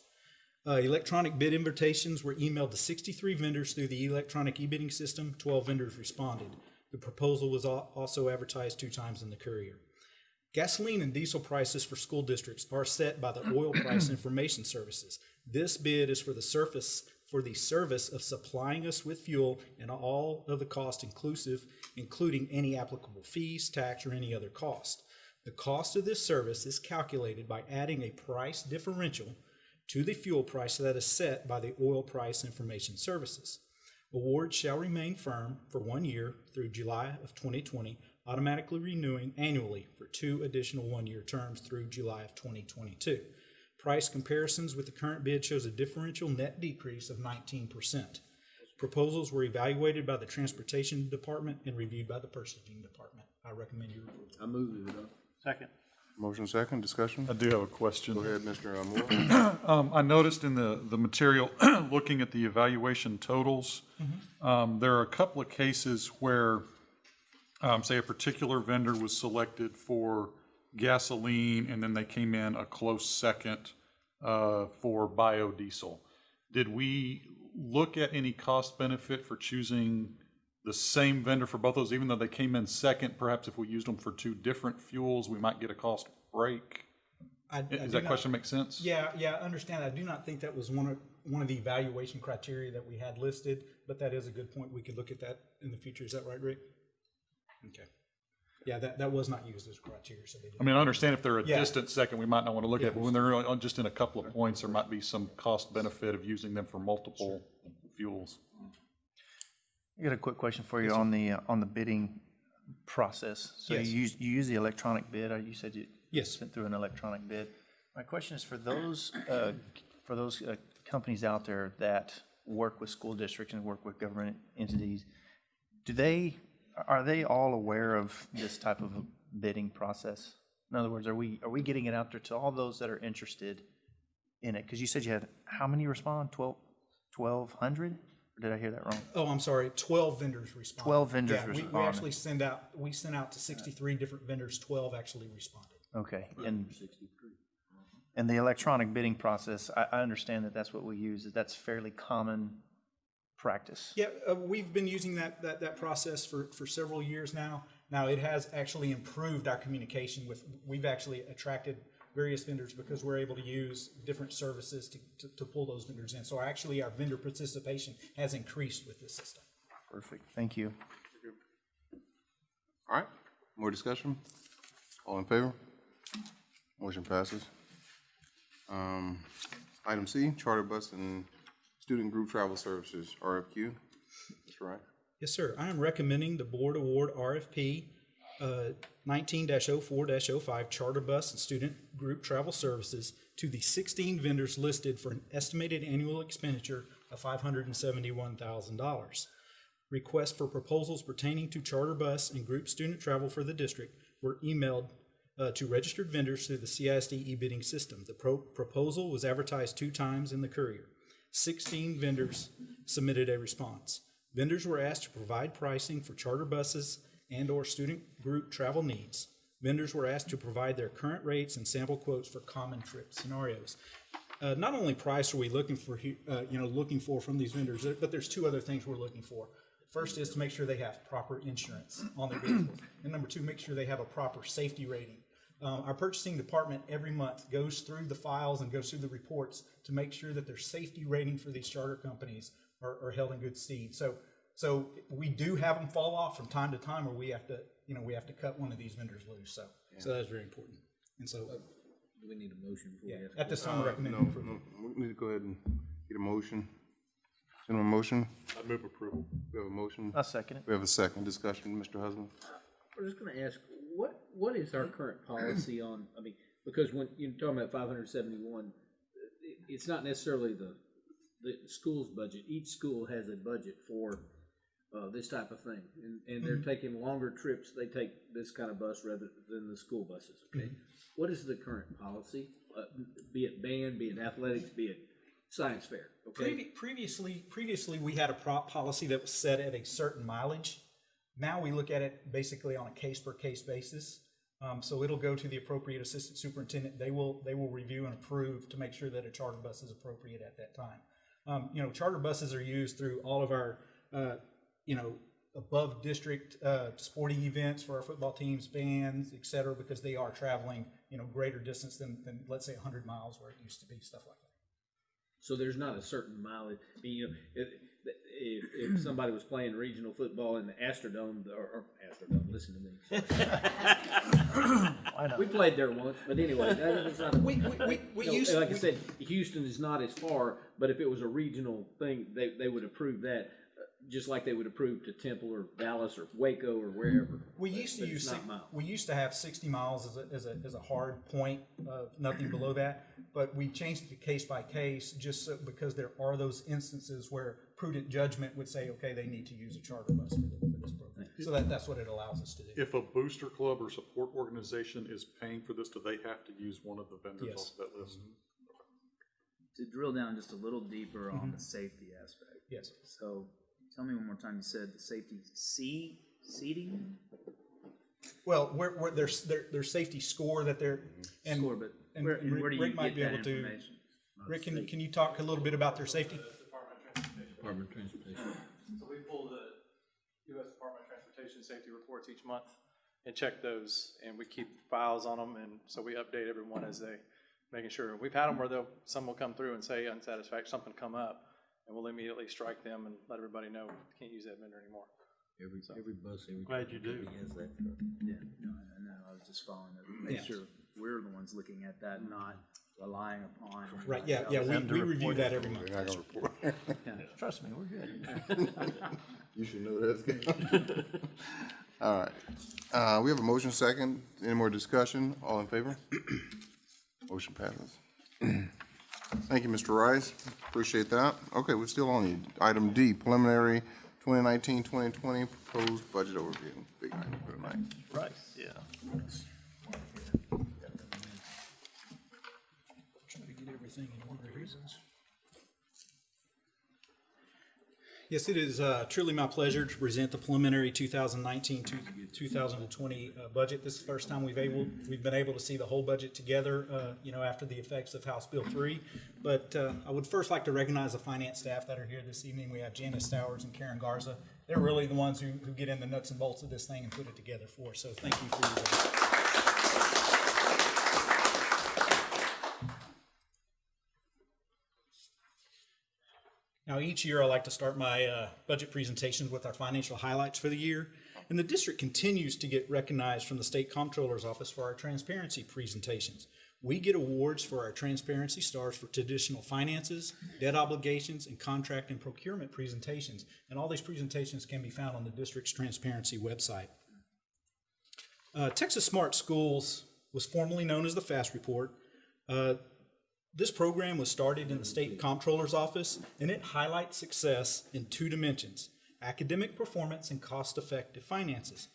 Uh, electronic bid invitations were emailed to sixty-three vendors through the electronic e-bidding system. Twelve vendors responded. The proposal was also advertised two times in the Courier. Gasoline and diesel prices for school districts are set by the Oil Price Information Services. This bid is for the surface, for the service of supplying us with fuel and all of the cost inclusive, including any applicable fees, tax, or any other cost. The cost of this service is calculated by adding a price differential to the fuel price that is set by the Oil Price Information Services. Awards shall remain firm for one year through July of 2020, automatically renewing annually for two additional one-year terms through July of 2022. Price comparisons with the current bid shows a differential net decrease of 19%. Proposals were evaluated by the Transportation Department and reviewed by the Purchasing Department. I recommend your approval. I move it, uh, Second. Motion second, discussion? I do have a question. Go ahead, Mr. Moore. Um, I noticed in the, the material, looking at the evaluation totals, um, there are a couple of cases where, um, say, a particular vendor was selected for gasoline, and then they came in a close second uh, for biodiesel. Did we look at any cost benefit for choosing the same vendor for both those, even though they came in second? Perhaps if we used them for two different fuels, we might get a cost break? I- I Does do that not- question make sense? Yeah, yeah, I understand. I do not think that was one of, one of the evaluation criteria that we had listed, but that is a good point. We could look at that in the future. Is that right, Rick? Okay. Yeah, that, that was not used as a criteria, so they didn't. I mean, I understand if they're a Yeah. distant second, we might not want to look at it, but when they're on- just in a couple of points, there might be some cost benefit of using them for multiple fuels. I got a quick question for you on the, uh, on the bidding process. So you Yes. use, you use the electronic bid, uh, you said you Yes. went through an electronic bid. My question is for those, uh, for those uh, companies out there that work with school districts and work with government entities, do they, are they all aware of this type of bidding process? In other words, are we, are we getting it out there to all those that are interested in it? Because you said you had, how many respond? Twelve, twelve hundred? Or did I hear that wrong? Oh, I'm sorry, twelve vendors responded. 12 vendors Yeah, we- We actually send out, we sent out to sixty-three different vendors, twelve actually responded. Okay, and, and the electronic bidding process, I, I understand that that's what we use, that that's fairly common practice. Yeah, uh, we've been using that, that, that process for, for several years now. Now, it has actually improved our communication with, we've actually attracted various vendors because we're able to use different services to, to, to pull those vendors in. So actually, our vendor participation has increased with this system. Perfect, thank you. All right, more discussion? All in favor? Motion passes. Um, Item C, charter bus and student group travel services, RFQ. That's right. Yes, sir. I am recommending the board award RFP uh, nineteen 4 5 charter bus and student group travel services to the sixteen vendors listed for an estimated annual expenditure of five hundred and seventy-one thousand dollars. Requests for proposals pertaining to charter bus and group student travel for the district were emailed uh, to registered vendors through the CISD e-bidding system. The pro- proposal was advertised two times in the Courier. Sixteen vendors submitted a response. Vendors were asked to provide pricing for charter buses and/or student group travel needs. Vendors were asked to provide their current rates and sample quotes for common trip scenarios. Uh, not only price are we looking for, uh, you know, looking for from these vendors, but there's two other things we're looking for. First is to make sure they have proper insurance on their vehicles. And number two, make sure they have a proper safety rating. Um, our purchasing department every month goes through the files and goes through the reports to make sure that their safety rating for these charter companies are, are held in good stead. So, so we do have them fall off from time to time, or we have to, you know, we have to cut one of these vendors loose. So, so that's very important. And so, Do we need a motion before we yeah, at this time, I Uh, recommend no, approval. no, We need to go ahead and get a motion. Gentlemen, motion? I move approval. We have a motion. I'll second it. We have a second discussion, Mr. Husband. I was just gonna ask, what, what is our current policy on, I mean, because when you're talking about five hundred seventy-one, it's not necessarily the, the school's budget. Each school has a budget for, uh, this type of thing. And, and they're Mhm. taking longer trips, they take this kind of bus rather than the school buses, okay? Mhm. What is the current policy, uh, be it band, be it athletics, be it science fair, okay? Previ- Previously, previously, we had a prop policy that was set at a certain mileage. Now we look at it basically on a case-per-case basis. Um, so it'll go to the appropriate assistant superintendent. They will, they will review and approve to make sure that a charter bus is appropriate at that time. Um, you know, charter buses are used through all of our, uh, you know, above district, uh, sporting events for our football teams, bands, et cetera, because they are traveling, you know, greater distance than, than, let's say, hundred miles where it used to be, stuff like that. So there's not a certain mileage, I mean, you know, if, if, if somebody was playing regional football in the Astrodome, or, or Astrodome, listen to me. Why not? We played there once, but anyway, that is not. a- We- we- we- we No, used- Like I said, Houston is not as far, but if it was a regional thing, they, they would approve that, just like they would approve to Temple or Dallas or Waco or wherever. We used to use, not six- we used to have sixty miles as a, as a, as a hard point, uh, nothing below that. But we changed it to case by case, just so, because there are those instances where prudent judgment would say, okay, they need to use a charter bus for for this program. So that, that's what it allows us to do. If a booster club or support organization is paying for this, do they have to use one of the vendors Yes. off that list? To drill down just a little deeper on the safety aspect. Yes. So, tell me one more time, you said the safety seat, seating? Well, where, where there's, their, their safety score that they're, mm-hmm. and. Score, but and where- and Rick- where do you Rick might get be that able to- Rick, can, can you talk a little bit about their safety? Department of Transportation. So we pull the US Department of Transportation safety reports each month and check those, and we keep files on them, and so we update everyone as they, making sure. We've had them where they'll, some will come through and say unsatisfactory, something come up, and we'll immediately strike them and let everybody know, we can't use that vendor anymore. Every, every bus, every. Glad you do. company Has that truck. Yeah, no, I know, I was just following it, make Yeah. sure we're the ones looking at that, not relying upon. Right, yeah, yeah, we, we review that every month. They're not gonna report. Yeah, Trust me, we're good. You should know that. All right. Uh, we have a motion second. Any more discussion? All in favor? Motion passes. Thank you, Mr. Rice. Appreciate that. Okay, we're still on the item D, preliminary 2019-2020 proposed budget overview. Big item for tonight. Right, yeah. Try to get everything in order here. Yes, it is uh, truly my pleasure to present the preliminary 2019-2020 uh, budget. This is the first time we've able, we've been able to see the whole budget together, uh, you know, after the effects of House Bill 3. But uh, I would first like to recognize the finance staff that are here this evening. We have Janice Stowers and Karen Garza. They're really the ones who, who get in the nuts and bolts of this thing and put it together for us. So thank you for your Now, each year I like to start my uh, budget presentations with our financial highlights for the year. And the district continues to get recognized from the State Comptroller's Office for our transparency presentations. We get awards for our transparency stars for traditional finances, debt obligations, and contract and procurement presentations. And all these presentations can be found on the district's transparency website. Uh, Texas Smart Schools was formerly known as the FAST Report. Uh, this program was started in the State Comptroller's Office, and it highlights success in two dimensions academic performance and cost effective finances.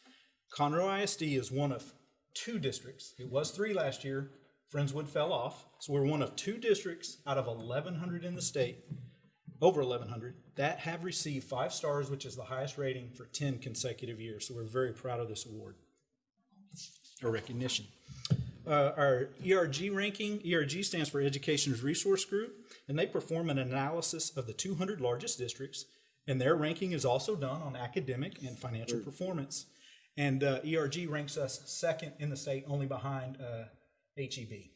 Conroe ISD is one of two districts, it was three last year. Friendswood fell off, so we're one of two districts out of 1,100 in the state, over 1,100, that have received five stars, which is the highest rating for 10 consecutive years. So we're very proud of this award or recognition. Uh, our ERG ranking, ERG stands for Education's Resource Group, and they perform an analysis of the 200 largest districts, and their ranking is also done on academic and financial performance. And uh, ERG ranks us second in the state, only behind uh, HEB.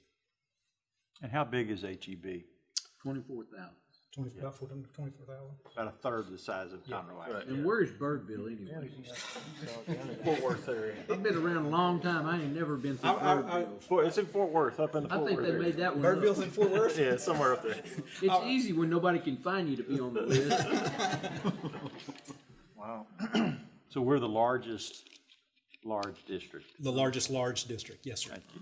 And how big is HEB? Twenty-four thousand. 20, about 14 24,000. About a third the size of Conroe. And where's Birdville anyway? Fort Worth area. I've been around a long time, I ain't never been through I- I- Birdville. Fort- It's in Fort Worth, up in the I Fort think Worth they area. made that one up. Birdville's in Fort Worth? Yeah, somewhere up there. It's easy when nobody can find you to be on the list. Wow. So we're the largest large district. The largest large district, yes, sir. Thank you.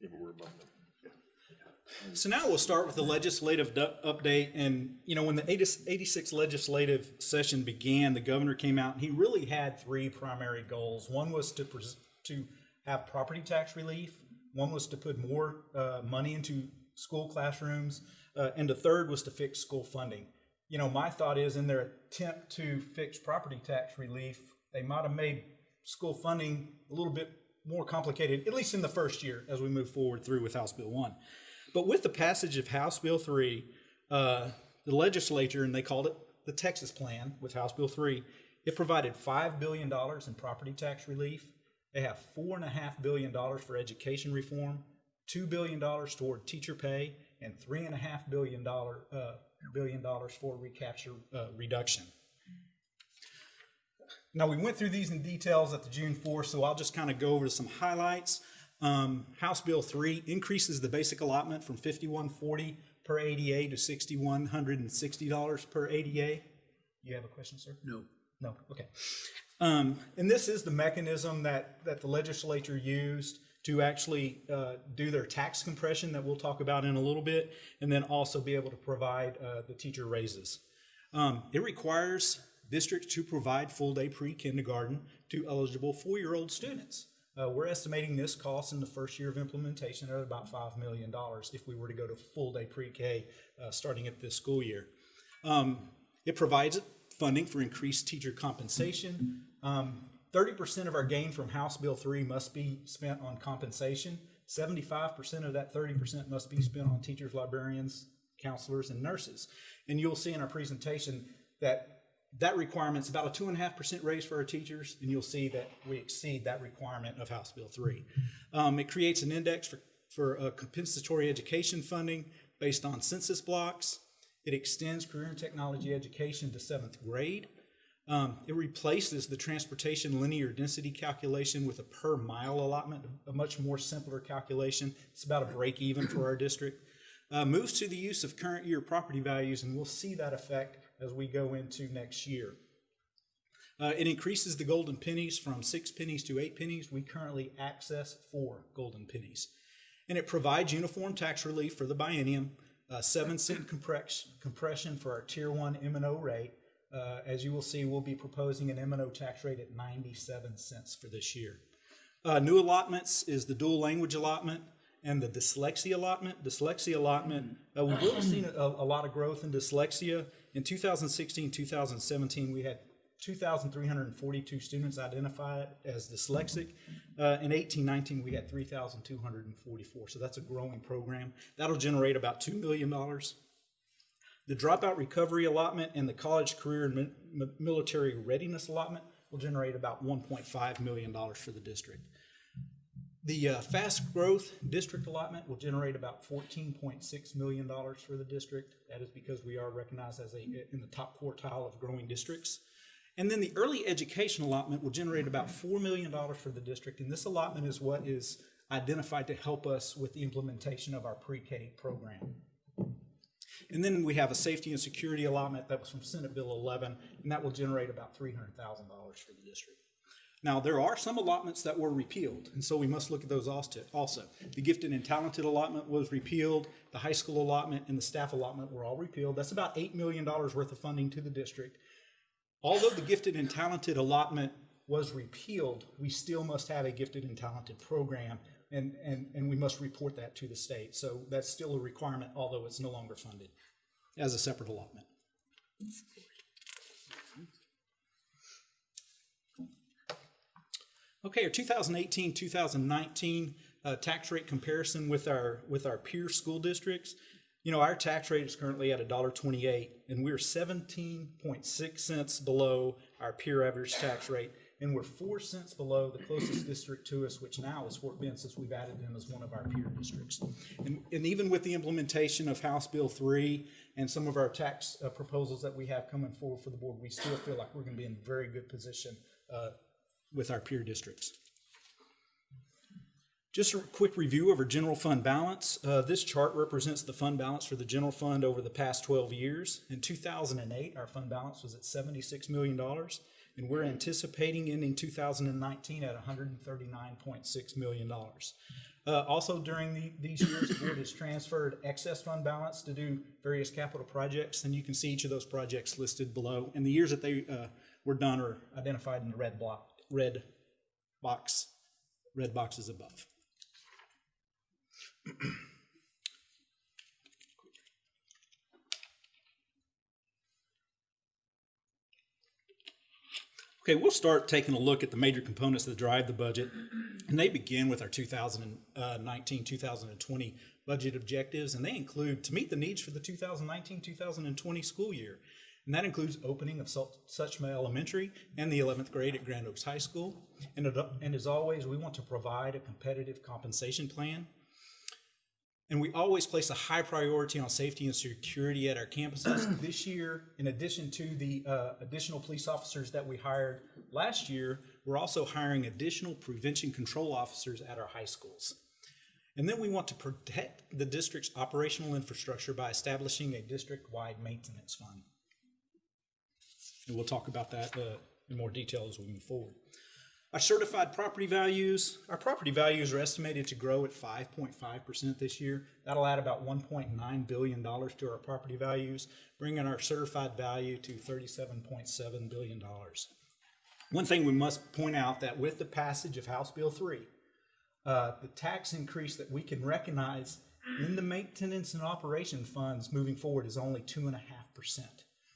Yeah, but we're above them. So now we'll start with the legislative update. And, you know, when the 80 86 legislative session began, the governor came out and he really had three primary goals. One was to, to have property tax relief, one was to put more uh, money into school classrooms, uh, and the third was to fix school funding. You know, my thought is in their attempt to fix property tax relief, they might have made school funding a little bit more complicated, at least in the first year as we move forward through with House Bill 1. But with the passage of House Bill 3, uh, the legislature, and they called it the Texas Plan with House Bill 3, it provided $5 billion in property tax relief. They have $4.5 billion for education reform, $2 billion toward teacher pay, and $3.5 billion, uh, billion for recapture uh, reduction. Now, we went through these in details at the June 4th, so I'll just kind of go over some highlights. Um, House Bill 3 increases the basic allotment from 5140 per ADA to $6,160 per ADA. You have a question, sir? No. No, okay. Um, and this is the mechanism that, that the legislature used to actually uh, do their tax compression that we'll talk about in a little bit, and then also be able to provide uh, the teacher raises. Um, it requires districts to provide full-day pre-kindergarten to eligible four-year-old students. Uh, we're estimating this cost in the first year of implementation at about $5 million if we were to go to full-day pre-K uh, starting at this school year. Um, it provides funding for increased teacher compensation. Um, 30% of our gain from House Bill 3 must be spent on compensation. 75% of that 30% must be spent on teachers, librarians, counselors, and nurses. And you'll see in our presentation that that requirement's about a two and a half percent raise for our teachers, and you'll see that we exceed that requirement of House Bill 3. Um, it creates an index for, for uh, compensatory education funding based on census blocks. It extends career and technology education to seventh grade. Um, it replaces the transportation linear density calculation with a per mile allotment, a much more simpler calculation. It's about a break even for our district. Uh, moves to the use of current year property values, and we'll see that effect as we go into next year. Uh, it increases the golden pennies from six pennies to eight pennies. We currently access four golden pennies. And it provides uniform tax relief for the biennium, uh, seven cent compress- compression for our tier one M&O rate. Uh, as you will see, we'll be proposing an M&O tax rate at 97 cents for this year. Uh, new allotments is the dual language allotment and the dyslexia allotment. Dyslexia allotment, uh, we've really seen a, a lot of growth in dyslexia. In 2016, 2017, we had 2,342 students identified as dyslexic. Uh, in 18, 19, we had 3,244. So that's a growing program. That'll generate about $2 million. The dropout recovery allotment and the college career and mi- military readiness allotment will generate about $1.5 million for the district. The uh, fast growth district allotment will generate about $14.6 million for the district. That is because we are recognized as a, in the top quartile of growing districts. And then the early education allotment will generate about $4 million for the district. And this allotment is what is identified to help us with the implementation of our pre-K program. And then we have a safety and security allotment that was from Senate Bill 11, and that will generate about $300,000 for the district. Now, there are some allotments that were repealed, and so we must look at those also. The gifted and talented allotment was repealed, the high school allotment and the staff allotment were all repealed. That's about $8 million worth of funding to the district. Although the gifted and talented allotment was repealed, we still must have a gifted and talented program, and, and, and we must report that to the state. So that's still a requirement, although it's no longer funded as a separate allotment. Okay, our 2018, 2019 uh, tax rate comparison with our with our peer school districts. You know, our tax rate is currently at $1.28, and we're 17.6 cents below our peer average tax rate, and we're four cents below the closest district to us, which now is Fort Bend, since we've added them as one of our peer districts. And, and even with the implementation of House Bill 3 and some of our tax uh, proposals that we have coming forward for the board, we still feel like we're going to be in very good position uh, with our peer districts. Just a quick review of our general fund balance. Uh, this chart represents the fund balance for the general fund over the past 12 years. In 2008, our fund balance was at $76 million, and we're anticipating ending 2019 at $139.6 million. Uh, also, during the, these years, the board has transferred excess fund balance to do various capital projects, and you can see each of those projects listed below. And the years that they uh, were done are identified in the red block, red box, red boxes above. Okay, we'll start taking a look at the major components that drive the budget, and they begin with our 2019 uh, 2020 budget objectives, and they include to meet the needs for the 2019 2020 school year. And that includes opening of Suchma Elementary and the 11th grade at Grand Oaks High School. And, and as always, we want to provide a competitive compensation plan and we always place a high priority on safety and security at our campuses. this year, in addition to the uh, additional police officers that we hired last year, we're also hiring additional prevention control officers at our high schools. And then we want to protect the district's operational infrastructure by establishing a district-wide maintenance fund. And we'll talk about that uh, in more detail as we move forward. Our certified property values, our property values are estimated to grow at 5.5% this year. That'll add about $1.9 billion to our property values, bringing our certified value to $37.7 billion. One thing we must point out that with the passage of House Bill 3, uh, the tax increase that we can recognize in the maintenance and operation funds moving forward is only 2.5%.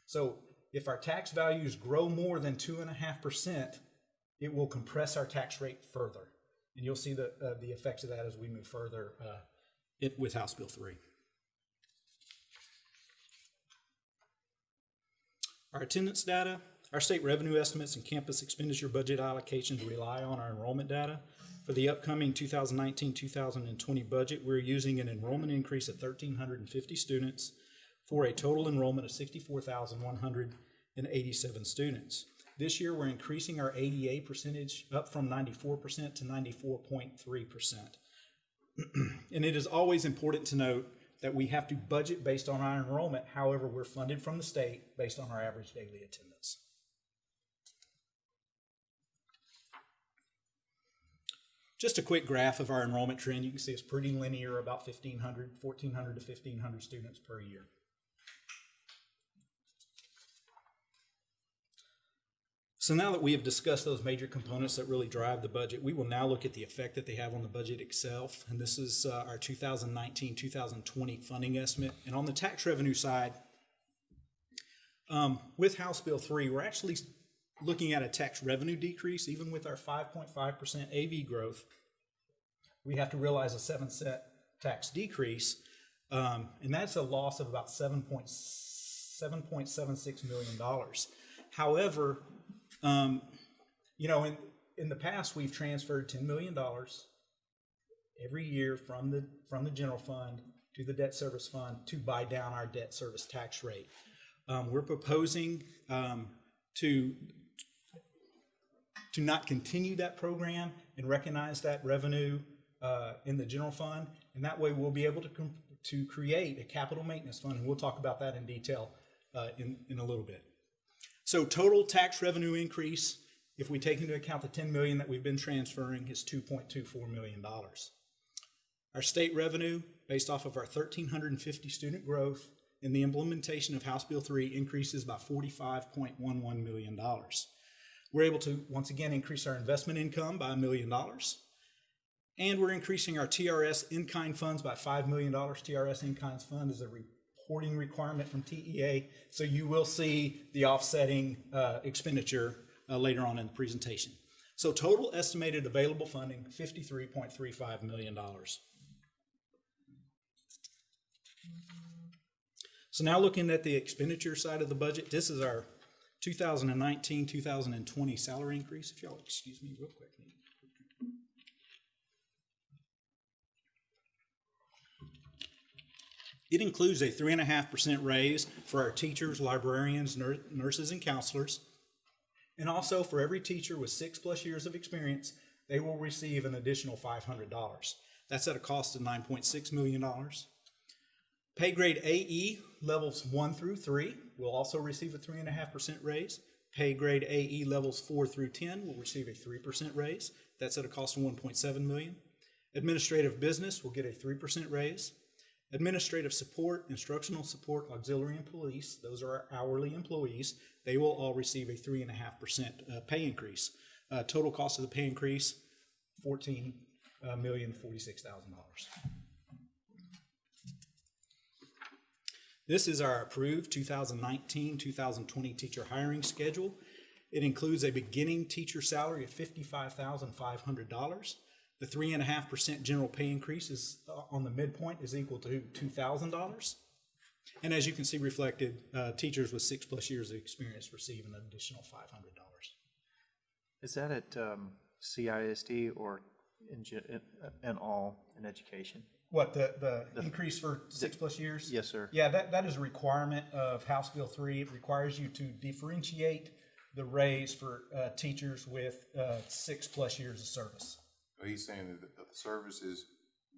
So if our tax values grow more than 2.5%, it will compress our tax rate further. And you'll see the, uh, the effects of that as we move further uh, it, with House Bill 3. Our attendance data, our state revenue estimates and campus expenditure budget allocations rely on our enrollment data. For the upcoming 2019-2020 budget, we're using an enrollment increase of 1,350 students for a total enrollment of 64,187 students. This year, we're increasing our ADA percentage up from 94% to 94.3%. and it is always important to note that we have to budget based on our enrollment. However, we're funded from the state based on our average daily attendance. Just a quick graph of our enrollment trend. You can see it's pretty linear, about 1,500, 1,400 to 1,500 students per year. So now that we have discussed those major components that really drive the budget, we will now look at the effect that they have on the budget itself. And this is uh, our 2019-2020 funding estimate. And on the tax revenue side, um, with House Bill 3, we're actually looking at a tax revenue decrease, even with our 5.5% AV growth. We have to realize a 7 cent tax decrease, um, and that's a loss of about $7.76 million. However, um, you know, in, in the past, we've transferred $10 million every year from the, from the general fund to the debt service fund to buy down our debt service tax rate. Um, we're proposing um, to, to not continue that program and recognize that revenue uh, in the general fund. And that way we'll be able to, to create a capital maintenance fund. And we'll talk about that in detail uh, in, in a little bit. So total tax revenue increase, if we take into account the 10 million that we've been transferring, is 2.24 million dollars. Our state revenue, based off of our 1,350 student growth and the implementation of House Bill 3, increases by 45.11 million dollars. We're able to once again increase our investment income by a million dollars. And we're increasing our TRS in-kind funds by $5 million. TRS in-kind fund is a reporting requirement from TEA, so you will see the offsetting uh, expenditure uh, later on in the presentation. So total estimated available funding, $53.35 million. So now looking at the expenditure side of the budget, this is our 2019-2020 salary increase. If y'all excuse me real quick. It includes a 3.5% raise for our teachers, librarians, nur- nurses, and counselors. And also for every teacher with six plus years of experience, they will receive an additional $500. That's at a cost of $9.6 million. Pay grade AE levels 1 through 3 will also receive a 3.5% raise. Pay grade AE levels 4 through 10 will receive a 3% raise. That's at a cost of 1.7 million. Administrative business will get a 3% raise. Administrative support, instructional support, auxiliary, and police, those are our hourly employees, they will all receive a 3.5% uh, pay increase. Uh, total cost of the pay increase, $14,046,000. This is our approved 2019-2020 teacher hiring schedule. It includes a beginning teacher salary of $55,500. The three and a half percent general pay increase is uh, on the midpoint is equal to two thousand dollars. And as you can see reflected, uh, teachers with six plus years of experience receive an additional five hundred dollars. Is that at um, CISD or in, in, all in education? What, the, the increase for six plus years? Yes, sir. Yeah, that, that is a requirement of House Bill three. It requires you to differentiate the raise for uh, teachers with uh, six plus years of service. He's saying that the services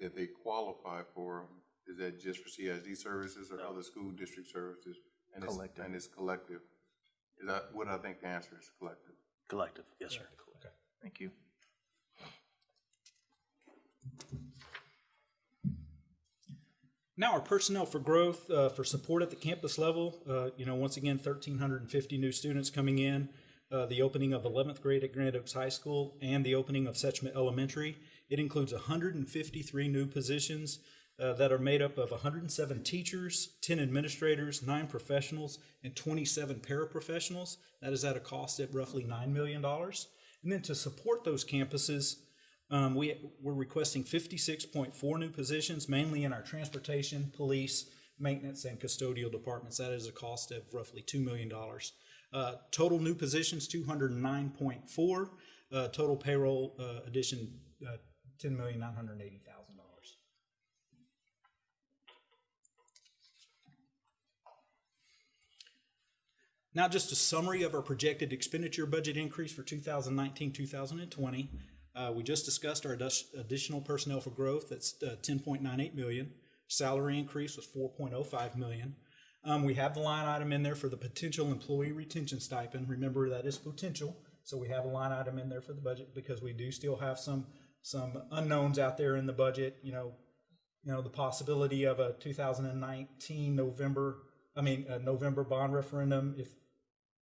that they qualify for, is that just for CISD services or no. other school district services? And collective. It's, and it's collective. Is that what I think the answer is collective? Collective, yes, sir. Okay. Thank you. Now our personnel for growth, uh, for support at the campus level, uh, you know, once again, 1,350 new students coming in uh, the opening of 11th grade at Grand Oaks High School, and the opening of Setchmet Elementary. It includes 153 new positions uh, that are made up of 107 teachers, 10 administrators, 9 professionals, and 27 paraprofessionals. That is at a cost of roughly $9 million. And then to support those campuses, um, we, we're requesting 56.4 new positions, mainly in our transportation, police, maintenance, and custodial departments. That is a cost of roughly $2 million. Uh, total new positions, 209.4. Uh, total payroll uh, addition, uh, $10,980,000. Now, just a summary of our projected expenditure budget increase for 2019 2020. Uh, we just discussed our additional personnel for growth. That's uh, 10.98 million. Salary increase was 4.05 million. Um, we have the line item in there for the potential employee retention stipend. Remember that is potential, so we have a line item in there for the budget because we do still have some some unknowns out there in the budget. You know, you know the possibility of a 2019 November, I mean November bond referendum. If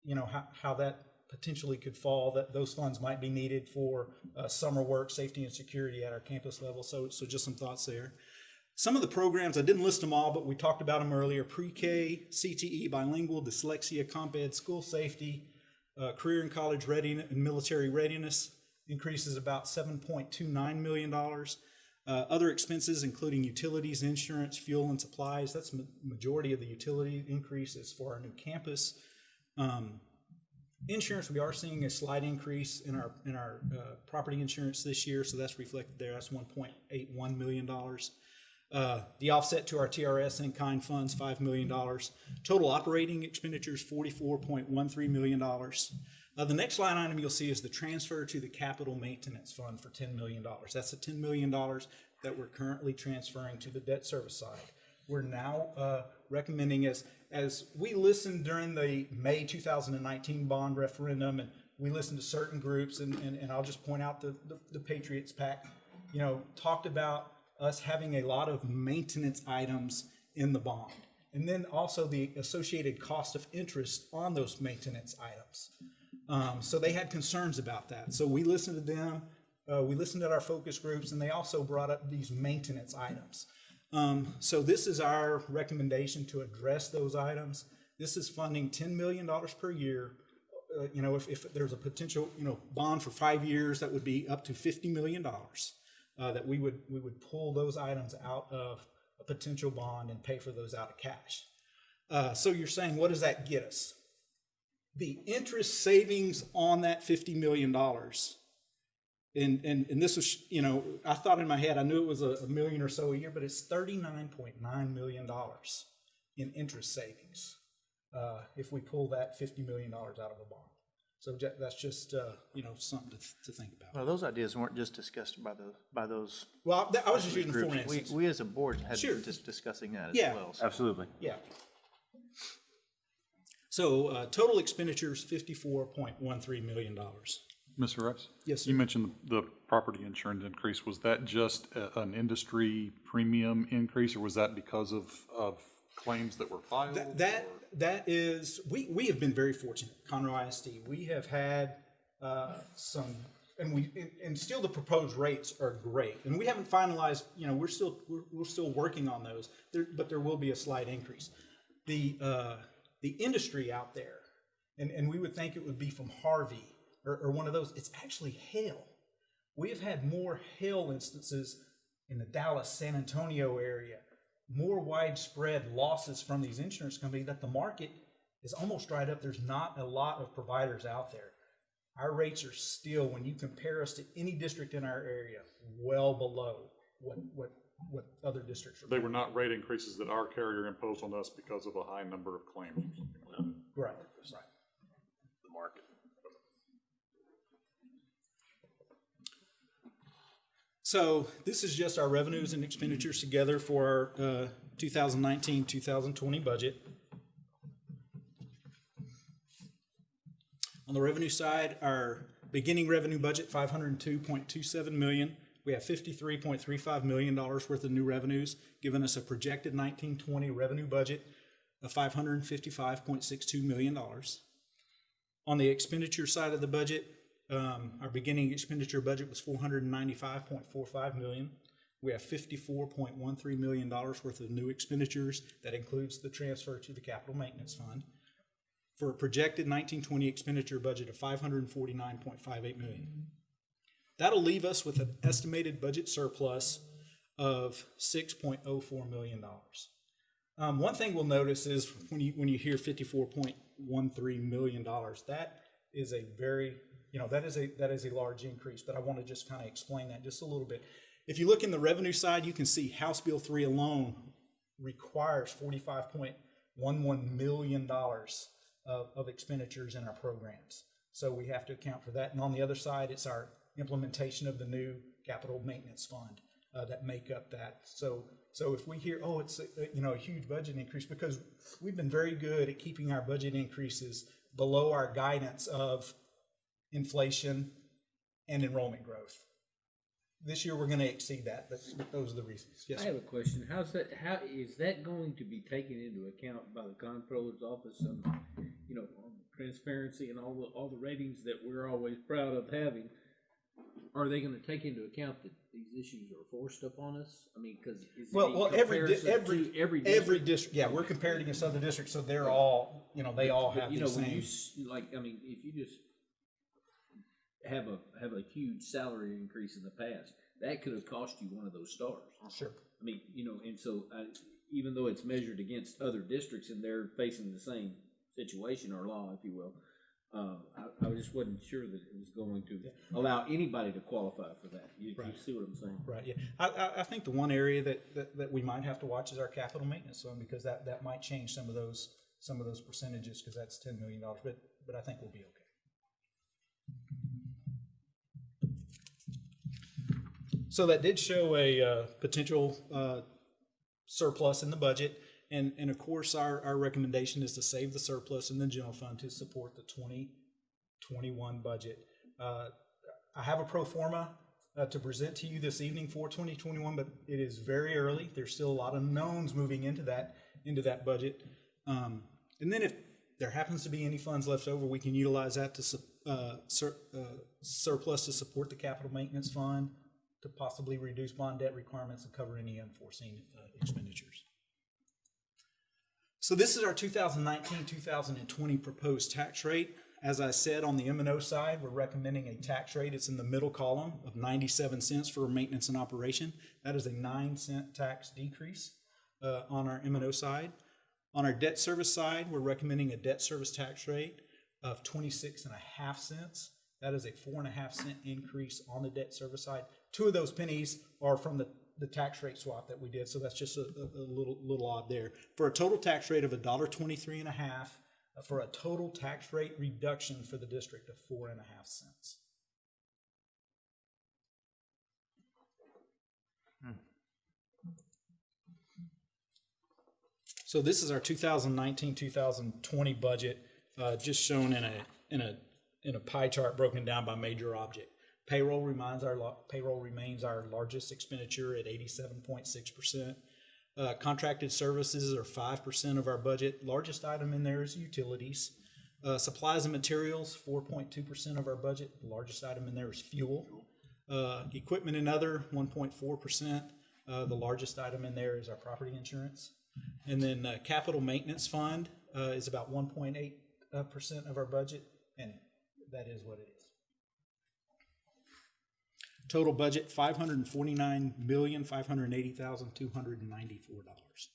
you know how, how that potentially could fall, that those funds might be needed for uh, summer work, safety and security at our campus level. So, so just some thoughts there. Some of the programs, I didn't list them all, but we talked about them earlier. Pre-K, CTE, bilingual, dyslexia, comp ed, school safety, uh, career and college readiness, and military readiness increases about $7.29 million. Uh, other expenses, including utilities, insurance, fuel, and supplies, that's ma- majority of the utility increases for our new campus. Um, Insurance, we are seeing a slight increase in our, in our uh, property insurance this year, so that's reflected there. That's $1.81 million. Uh, The offset to our TRS in-kind funds, $5 million. Total operating expenditures, $44.13 million. Uh, The next line item you'll see is the transfer to the capital maintenance fund for $10 million. That's the $10 million that we're currently transferring to the debt service side. We're now uh, recommending as, as we listened during the May 2019 bond referendum, and we listened to certain groups, and, and, and I'll just point out the, the, the Patriots PAC, you know, talked about us having a lot of maintenance items in the bond. And then also the associated cost of interest on those maintenance items. Um, so they had concerns about that. So we listened to them, uh, we listened to our focus groups, and they also brought up these maintenance items. Um, so this is our recommendation to address those items. This is funding $10 million per year. Uh, you know, if, if there's a potential, you know, bond for five years, that would be up to $50 million. Uh, that we would, we would pull those items out of a potential bond and pay for those out of cash. Uh, so you're saying, what does that get us? The interest savings on that $50 million and, and, and this was, you know, I thought in my head, I knew it was a, a million or so a year, but it's $39.9 million in interest savings uh, if we pull that $50 million out of a bond. So that's just, uh, you know, something to, th- to think about. Well, those ideas weren't just discussed by the, by those. Well, I was just using groups. for We, we as a board had Sure. been just discussing that as Yeah. well. so- Absolutely. Yeah. So uh, total expenditures, $54.13 million. Mr. Rice? Yes, You mentioned the property insurance increase. Was that just a- an industry premium increase, or was that because of, of claims that were filed? That, that, that is, we, we have been very fortunate, Conroe ISD. We have had uh, some, and we, and- and still the proposed rates are great. And we haven't finalized, you know, we're still, we're, we're still working on those, there, but there will be a slight increase. The, uh, the industry out there, and, and we would think it would be from Harvey or, or one of those, it's actually hail. We have had more hail instances in the Dallas, San Antonio area, more widespread losses from these insurance companies that the market is almost dried up. There's not a lot of providers out there. Our rates are still, when you compare us to any district in our area, well below what, what, what other districts are. They were not rate increases that our carrier imposed on us because of a high number of claims. or something like that. Right, right. The market. So this is just our revenues and expenditures together for our uh, 2019, 2020 budget. On the revenue side, our beginning revenue budget, 502.27 million. we have fifty-three point three five million dollars worth of new revenues, giving us a projected nineteen twenty revenue budget of five hundred and fifty-five point six two million dollars. On the expenditure side of the budget, um, our beginning expenditure budget was four hundred and ninety-five point four five million. We have fifty-four point one three million dollars worth of new expenditures. That includes the transfer to the capital maintenance fund. For a projected nineteen twenty expenditure budget of five hundred and forty-nine point five eight million. That'll leave us with an estimated budget surplus of six point oh four million dollars. Um, one thing we'll notice is when you, when you hear fifty-four point one three million dollars, that is a very, you know, that is a, that is a large increase, but I want to just kind of explain that just a little bit. If you look in the revenue side, you can see House Bill three alone requires forty-five point one one million dollars of, of expenditures in our programs. So we have to account for that. And on the other side, it's our implementation of the new capital maintenance fund uh, that make up that. So, so if we hear, oh, it's a, you know a huge budget increase, because we've been very good at keeping our budget increases below our guidance of inflation and enrollment growth. This year we're going to exceed that, but, but those are the reasons. Yes, I have a question. How's that, how, is that going to be taken into account by the comptroller's office? Some, you know, on transparency and all the, all the ratings that we're always proud of having. Are they gonna take into account that these issues are forced upon us? I mean, cause Well, well, every, di- comparison every, to every every district? district, yeah, we're comparing against other districts, so they're all, you know, they all But, have you the know, when you same. s- like, I mean, if you just have a have a huge salary increase in the past, that could have cost you one of those stars. Sure. I mean, you know, and so uh, even though it's measured against other districts and they're facing the same situation or law, if you will, uh, I, I just wasn't sure that it was going to allow anybody to qualify for that. You, you see what I'm saying? Right, yeah. I, I, I think the one area that, that, that we might have to watch is our capital maintenance fund, because that, that might change some of those, some of those percentages, because that's ten million dollars, but, but I think we'll be okay. So that did show a, uh, potential, uh, surplus in the budget, and, and of course, our, our recommendation is to save the surplus in the general fund to support the twenty twenty-one budget. Uh, I have a pro forma uh, to present to you this evening for 2021, but it is very early. There's still a lot of knowns moving into that into that budget. Um, and then if there happens to be any funds left over, we can utilize that to uh, sur- uh, surplus to support the capital maintenance fund, to possibly reduce bond debt requirements and cover any unforeseen uh, expenditures. So this is our 2019-2020 proposed tax rate. As I said, on the M and O side, we're recommending a tax rate, it's in the middle column of 97 cents for maintenance and operation. That is a 9 cent tax decrease uh, on our M and O side. On our debt service side, we're recommending a debt service tax rate of 26 and a half cents. That is a four and a half cent increase on the debt service side. Two of those pennies are from the, the tax rate swap that we did, so that's just a, a, a little little odd there. For a total tax rate of a dollar twenty-three and a half, uh, for a total tax rate reduction for the district of four and a half cents. So this is our 2019-2020 budget, uh, just shown in a in a in a pie chart broken down by major object. Payroll remains our payroll remains our largest expenditure at 87.6 percent. Uh, contracted services are five percent of our budget. Largest item in there is utilities. Uh, supplies and materials, 4.2 percent of our budget. The largest item in there is fuel. Uh, equipment and other, 1.4 percent. Uh, the largest item in there is our property insurance. And then uh, capital maintenance fund uh, is about 1.8 uh, percent of our budget, and that is what it is. Total budget five hundred and forty-nine million five hundred and eighty thousand two hundred and ninety-four dollars.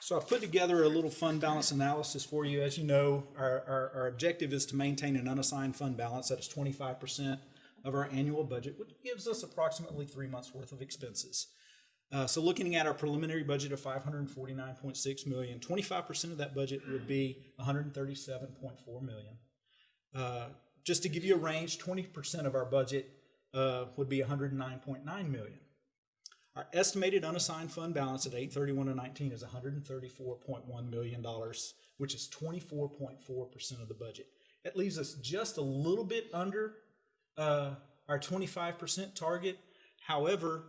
So I put together a little fund balance analysis for you. As you know, our, our, our objective is to maintain an unassigned fund balance that is twenty-five percent of our annual budget, which gives us approximately three months' worth of expenses. Uh, so looking at our preliminary budget of 549.6 million, 25% of that budget would be 137.4 million. Uh, just to give you a range, 20% of our budget uh, would be 109.9 million. Our estimated unassigned fund balance at 831 and 19 is 134.1 million dollars, which is 24.4% of the budget. That leaves us just a little bit under uh, our twenty-five percent target. However,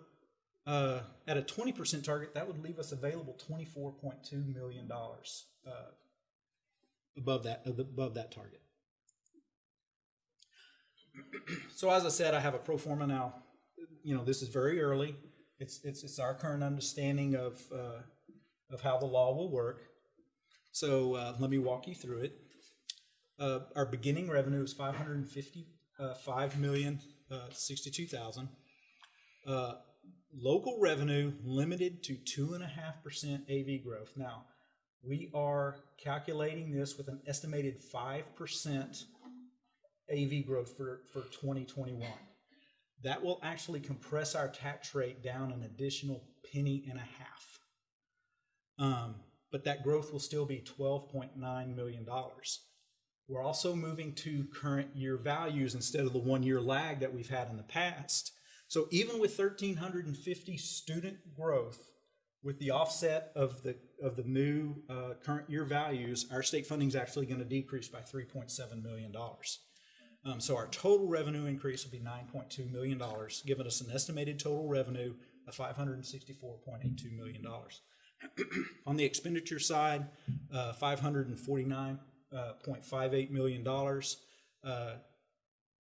uh, at a twenty percent target, that would leave us available twenty-four point two million dollars uh, above that above that target. So as I said, I have a pro forma now. You know, this is very early. It's it's it's our current understanding of uh, of how the law will work. So uh, let me walk you through it. Uh, our beginning revenue is five hundred and fifty-five million, uh, sixty-two thousand. Uh, local revenue limited to two and a half percent AV growth. Now, we are calculating this with an estimated five percent AV growth for, for twenty twenty-one. That will actually compress our tax rate down an additional penny and a half. Um, but that growth will still be twelve point nine million dollars. We're also moving to current year values instead of the one-year lag that we've had in the past. So even with thirteen hundred and fifty student growth, with the offset of the, of the new, uh, current year values, our state funding is actually gonna decrease by three point seven million dollars. Um, so our total revenue increase will be nine point two million dollars, giving us an estimated total revenue of five hundred and sixty-four point eight two million dollars. On the expenditure side, uh, five hundred and forty-nine uh, point five eight million dollars. Uh,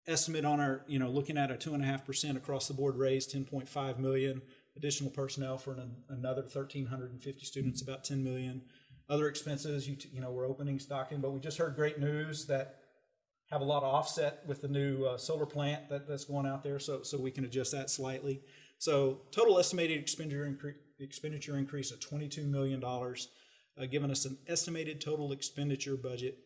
estimate on our, you know, looking at a two and a half percent across the board raise, ten point five million. Additional personnel for an, another thirteen hundred and fifty students, about ten million. Other expenses, you, you know, we're opening Stockton, but we just heard great news that have a lot of offset with the new uh, solar plant that, that's going out there, so, so we can adjust that slightly. So total estimated expenditure increase, expenditure increase of twenty-two million dollars, uh, giving us an estimated total expenditure budget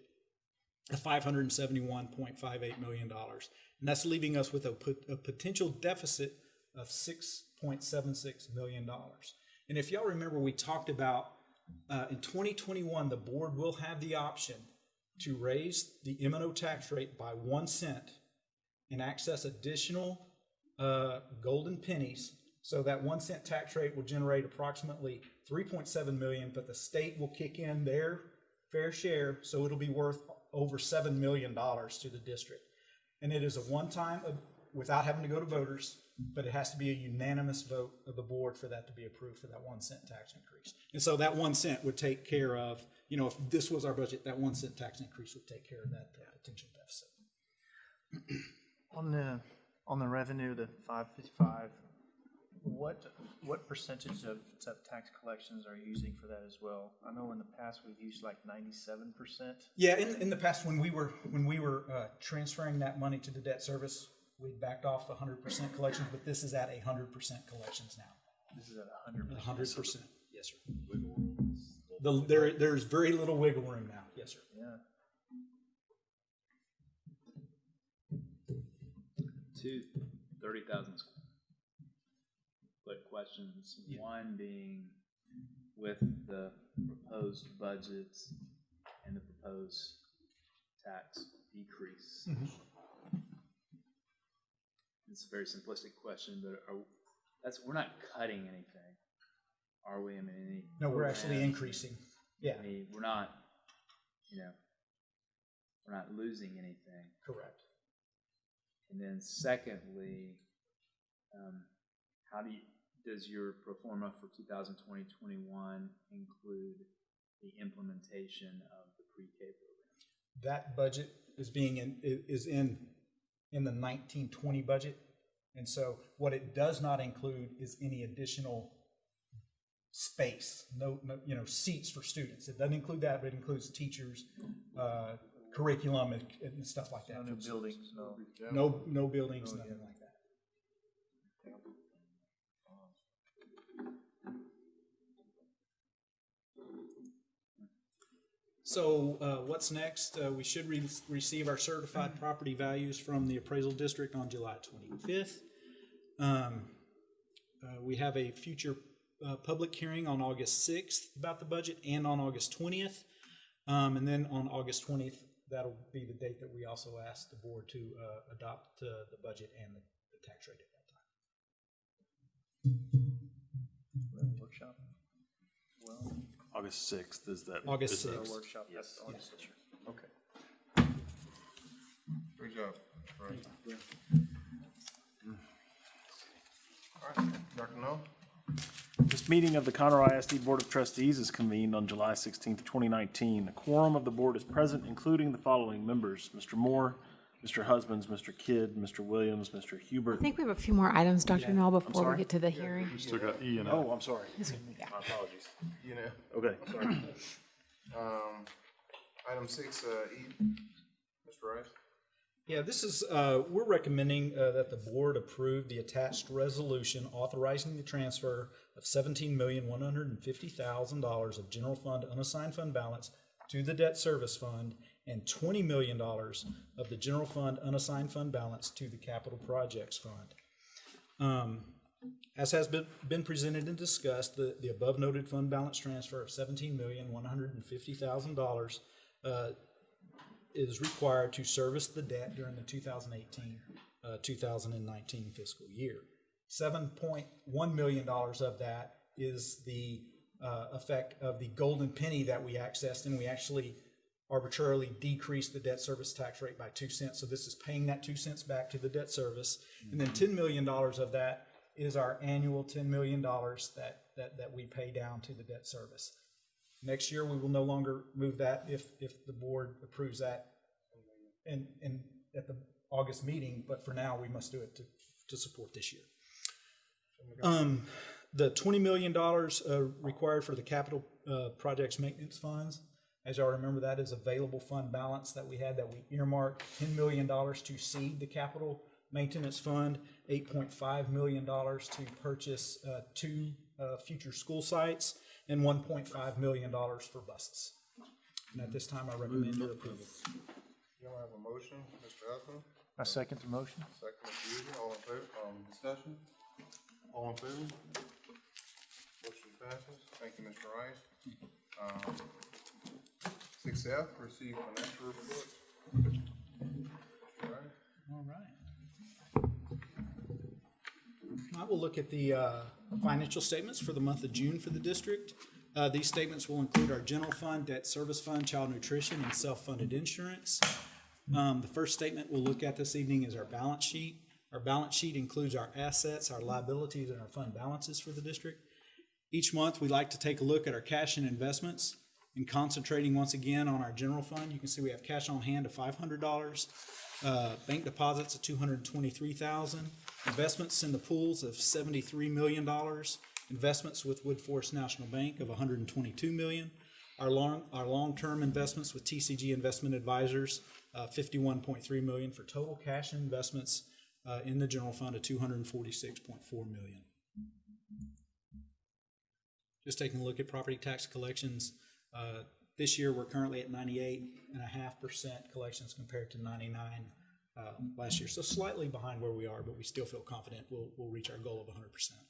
of five hundred and seventy-one point five eight million dollars. And that's leaving us with a, pot- a potential deficit of six point seven six million dollars. And if y'all remember, we talked about, uh, in twenty twenty-one, the board will have the option to raise the M and O tax rate by one cent and access additional uh, golden pennies. So that one cent tax rate will generate approximately 3.7 million, but the state will kick in their fair share, so it'll be worth over $7 million to the district. And it is a one-time, uh, without having to go to voters, but it has to be a unanimous vote of the board for that to be approved for that one cent tax increase. And so that one cent would take care of, you know, if this was our budget, that one cent tax increase would take care of that uh, potential deficit. On the, on the revenue, the five fifty-five, what, what percentage of, of tax collections are you using for that as well? I know in the past we've used like ninety-seven percent. Yeah, in, in the past, when we were, when we were uh, transferring that money to the debt service, we backed off hundred percent collections, but this is at hundred percent collections now. This is at a hundred percent. hundred percent, yes, sir. The, there, there's very little wiggle room now, yes, sir. Yeah. Two thirty thousand split questions. One being with the proposed budgets and the proposed tax decrease. Mhm. It's a very simplistic question, but are, that's, we're not cutting anything, are we? I mean, any. No, we're actually increasing, yeah. I mean, we're not, you know, we're not losing anything. Correct. And then secondly, um, how do you, does your pro forma for 2020, 21 include the implementation of the pre-K program? That budget is being in, is in, in the nineteen twenty budget. And so what it does not include is any additional space, no, no, you know, seats for students. It doesn't include that, but it includes teachers, uh, curriculum and, and stuff like that. No new buildings, no. No, no buildings, nothing like that. So uh, what's next? Uh, We should re- receive our certified property values from the appraisal district on July 25th. Um, uh, We have a future uh, public hearing on August 6th about the budget and on August 20th. Um, And then on August 20th, that'll be the date that we also ask the board to uh, adopt uh, the budget and the the tax rate at that time. Workshop. Well. August sixth is that. August is that- 6th. Workshop, Yes. that's August sixth. Okay. Great job. Dr. Null? This meeting of the Conroe ISD Board of Trustees is convened on July sixteenth, twenty nineteen. A quorum of the board is present, including the following members, Mr. Moore, Mr. Husbands, Mr. Kidd, Mr. Williams, Mr. Hubert. I think we have a few more items, Dr. Null, before sorry? we get to the hearing. Still got E and F. Oh, I'm sorry. Yes, sir. My apologies. You know. Okay. Sorry. Um, item six, uh, E, Mr. Rice? Yeah, this is, uh, we're recommending uh, that the board approve the attached resolution authorizing the transfer of seventeen million, one hundred and fifty thousand dollars of general fund unassigned fund balance to the debt service fund and twenty million dollars of the general fund unassigned fund balance to the capital projects fund. Um, As has been, been presented and discussed, the, the above noted fund balance transfer of seventeen million, one hundred and fifty thousand dollars uh, is required to service the debt during the 2018, uh, 2019 fiscal year. $7.1 million of that is the uh, effect of the golden penny that we accessed, and we actually arbitrarily decreased the debt service tax rate by two cents. So this is paying that two cents back to the debt service. And then $10 million of that is our annual $10 million that, that, that we pay down to the debt service. Next year, we will no longer move that if, if the board approves that in, in, at the August meeting, but for now, we must do it to, to support this year. Um, the twenty million dollars, uh, required for the capital, uh, projects maintenance funds, as y'all remember, that is available fund balance that we had, that we earmarked ten million dollars to seed the capital maintenance fund, eight point five million dollars to purchase, uh, two, uh, future school sites, and one point five million dollars for buses. And at this time, I recommend your approval. You don't have a motion, Mr. Husband? I second the motion. Second, Mr. Udy, all in favor, um, discussion? All in favor? Motion passes. Thank you, Mr. Rice. Um, six F, receive financial. Rice? All right. I will look at the uh, financial statements for the month of June for the district. Uh, These statements will include our general fund, debt service fund, child nutrition, and self-funded insurance. Um, The first statement we'll look at this evening is our balance sheet. Our balance sheet includes our assets, our liabilities, and our fund balances for the district. Each month, we like to take a look at our cash and investments and concentrating once again on our general fund. You can see we have cash on hand of five hundred dollars, uh, bank deposits of $223,000, investments in the pools of seventy-three million dollars, investments with Woodforest National Bank of hundred and twenty-two million, our long, our long-term investments with TCG Investment Advisors, uh, fifty-one point three million for total cash and investments, uh, in the general fund of two hundred and forty-six point four million. Just taking a look at property tax collections, uh, this year, we're currently at ninety-eight and a half percent collections compared to ninety-nine, uh, last year. So slightly behind where we are, but we still feel confident we'll, we'll reach our goal of hundred percent.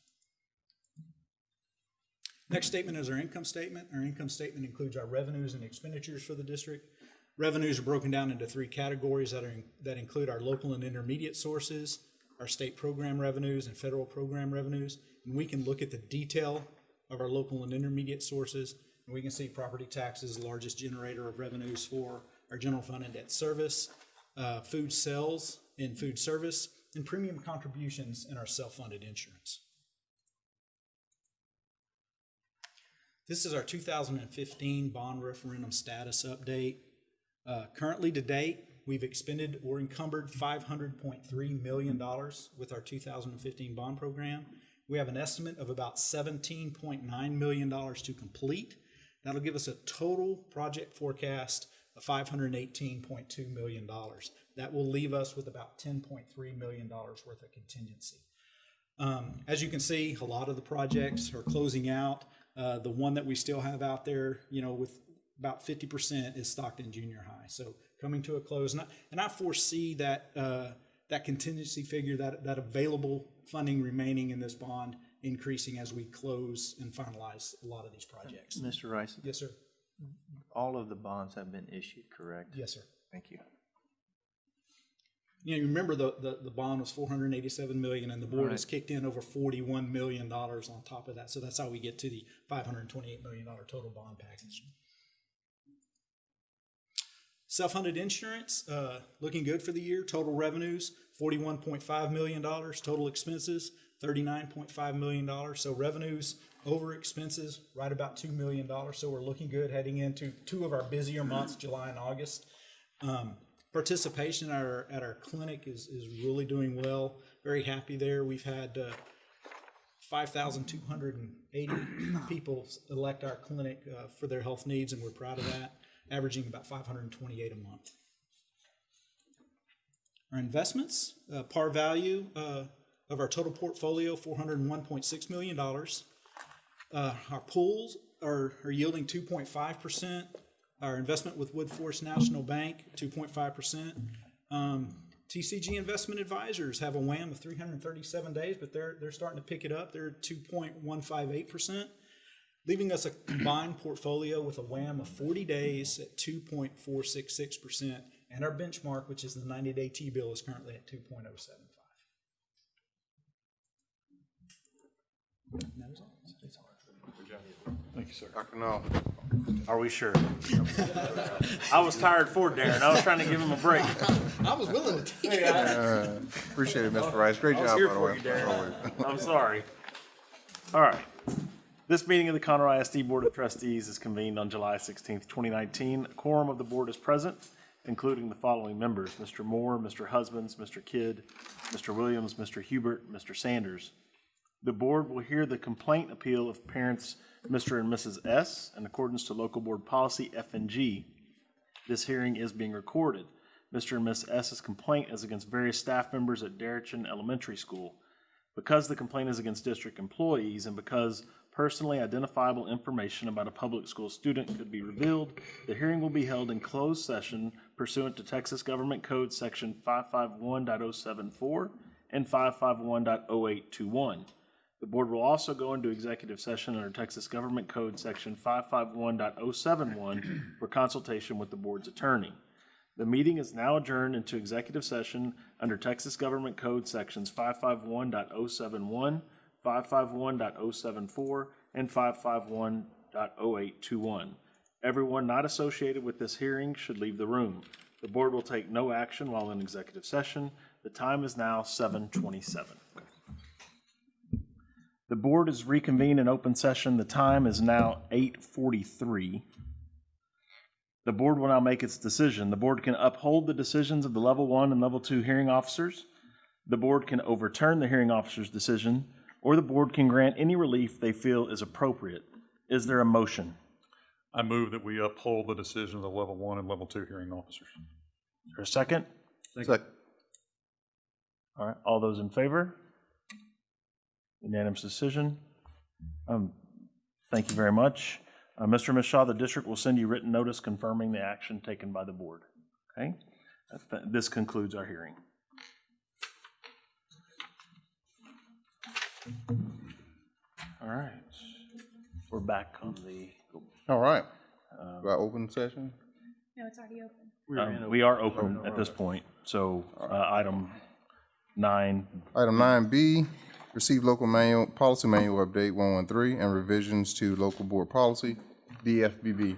Next statement is our income statement. Our income statement includes our revenues and expenditures for the district. Revenues are broken down into three categories that are, that include our local and intermediate sources, our state program revenues and federal program revenues. And we can look at the detail of our local and intermediate sources, and we can see property taxes, the largest generator of revenues for our general fund and debt service, uh, food sales and food service, and premium contributions in our self-funded insurance. This is our 2015 bond referendum status update. Uh, Currently to date, we've expended or encumbered $500.3 million with our 2015 bond program. We have an estimate of about $17.9 million to complete. That'll give us a total project forecast of $518.2 million. That will leave us with about $10.3 million worth of contingency. Um, as you can see, a lot of the projects are closing out. Uh, the one that we still have out there, you know, with about 50% is Stockton Junior High. So coming to a close, and I, and I foresee that uh, that contingency figure, that that available funding remaining in this bond, increasing as we close and finalize a lot of these projects. Mr. Rice? Yes, sir. All of the bonds have been issued, correct? Yes, sir. Thank you. You know, you remember the, the, the bond was four hundred and eighty-seven million, and the board has kicked in over forty-one million dollars on top of that. So that's how we get to the five hundred and twenty-eight million dollar total bond package. Self-funded insurance, uh, looking good for the year. Total revenues, forty-one point five million dollars. Total expenses, thirty-nine point five million dollars. So revenues over expenses, right about two million dollars. So we're looking good heading into two of our busier months, July and August. Um, participation at our, at our clinic is, is really doing well. Very happy there. We've had, uh, five thousand two hundred and eighty people elect our clinic, uh, for their health needs, and we're proud of that, averaging about 528 a month. Our investments, uh, par value uh, of our total portfolio, $401.6 million. Uh, our pools are, are yielding 2.5%. Our investment with Woodforest National Bank, 2.5%. Um, TCG Investment Advisors have a WAM of 337 days, but they're, they're starting to pick it up. They're 2.158% leaving us a combined portfolio with a WAM of forty days at two point four six six percent. And our benchmark, which is the ninety-day T-bill, is currently at two point oh seven five. That is all. Thank you, sir. Dr. Null. Are we sure? I was tired for Darren. I was trying to give him a break. I was willing to teach you. Uh, Appreciate it, Mr. Rice. Great I job, by the way. you, Darren. I'm sorry. All right. This meeting of the Conroe ISD Board of Trustees is convened on July 16th, 2019. A quorum of the board is present, including the following members: Mr. Moore, Mr. Husbands, Mr. Kidd, Mr. Williams, Mr. Hubert, Mr. Sanders. The board will hear the complaint appeal of parents Mr. and Mrs. S. in accordance to local board policy F and G. This hearing is being recorded. Mr. and Miss S's complaint is against various staff members at Deretchin Elementary School. Because the complaint is against district employees and because personally identifiable information about a public school student could be revealed, the hearing will be held in closed session pursuant to Texas Government Code Section 551.074 and 551.0821. The board will also go into executive session under Texas Government Code Section 551.071 for consultation with the board's attorney. The meeting is now adjourned into executive session under Texas Government Code Sections 551.071, 551.074, and 551.0821. Everyone not associated with this hearing should leave the room. The board will take no action while in executive session. The time is now 7:27. The board is reconvened in open session. The time is now 8:43. The board will now make its decision. The board can uphold the decisions of the level one and level two hearing officers. The board can overturn the hearing officer's decision, or the board can grant any relief they feel is appropriate. Is there a motion? I move that we uphold the decision of the level one and level two hearing officers. Is there a second? Second. All right, all those in favor? Unanimous decision. Um, Thank you very much. Uh, Mr. and Ms. Shaw, the district will send you written notice confirming the action taken by the board. Okay? This concludes our hearing. All right. We're back on the, All right. Do I open session? No, it's already open. um, we are open at this point, so uh, item nine, Item nine B, receive local manual, policy manual update one one three and revisions to local board policy, DFBB.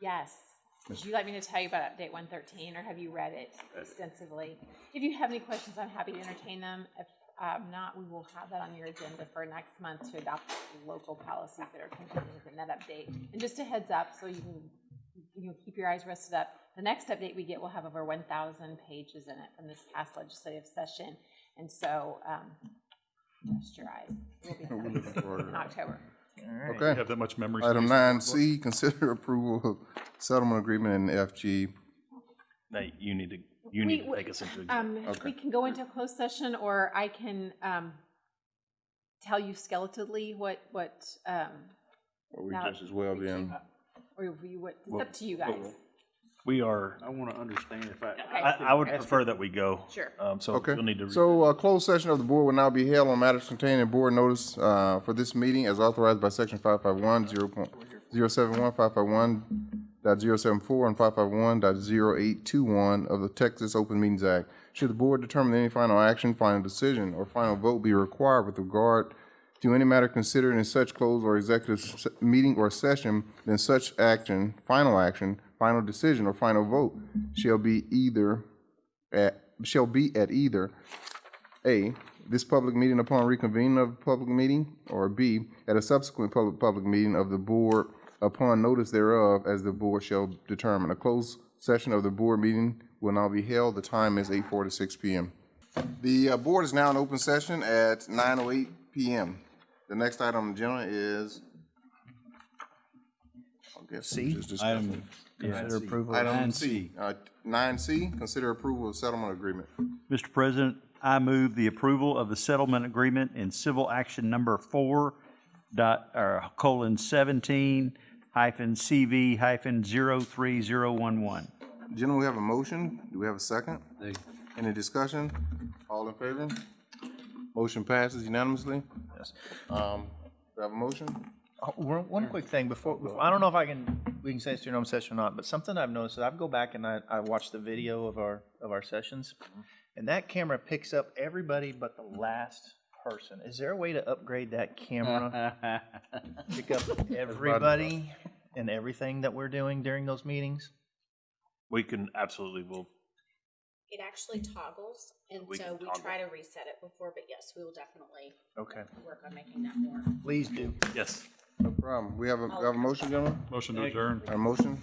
Yes. Would you like me to tell you about update one thirteen, or have you read it extensively? If you have any questions, I'm happy to entertain them. If um, not, we will have that on your agenda for next month to adopt local policies that are contained within that update. And just a heads up, so you can, you can keep your eyes rested up, the next update we get will have over one thousand pages in it from this past legislative session. And so, um, rest your eyes. It will be looking in that. October. Okay. Have that much memory Item nine C, consider approval of settlement agreement in FG. that you need to, you need to We- take us into. Um, Okay. we can go into a closed session, or I can, um, tell you skeletally what, what, um, Or we just as well be in, or you, what, it's Well, up to you guys. We are, I want to understand if I. I, I would prefer that we go. Sure. Um, so okay. you'll need to. read- So, uh, closed session of the board will now be held on matters contained in board notice, uh, for this meeting as authorized by section five five one, zero point, zero seven one, five five one dot zero seven four, and five five one dot zero eight two one of the Texas Open Meetings Act. Should the board determine any final action, final decision, or final vote be required with regard to any matter considered in such closed or executive meeting or session, then such action, final action, final decision, or final vote shall be either at, shall be at either A, this public meeting upon reconvening of public meeting, or B, at a subsequent public, public meeting of the board upon notice thereof, as the board shall determine. A closed session of the board meeting will now be held. The time is eight forty-six PM. The uh, board is now in open session at nine oh eight PM. The next item on the agenda is. I guess C? just discuss it. Consider approval of- Item C, uh, nine C, consider approval of settlement agreement. Mr. President, I move the approval of the settlement agreement in civil action number four dot, or colon seventeen hyphen CV hyphen zero three zero one one. Gentlemen, we have a motion. Do we have a second? Any discussion? All in favor? Motion passes unanimously. Yes. Um, do I have a motion? Oh, One, one quick thing before, before- I don't know if I can, we can say it's during open session or not, but something I've noticed is I go back and I, I watch the video of our, of our sessions, and that camera picks up everybody but the last person. Is there a way to upgrade that camera? Pick up everybody and everything that we're doing during those meetings? We can absolutely, will It actually toggles, and We so can we toggle. try to reset it before, but yes, we will definitely Okay. work on making that more. Please do. Yes. No problem. We have a, we have a motion, gentlemen? Motion to adjourn. A motion?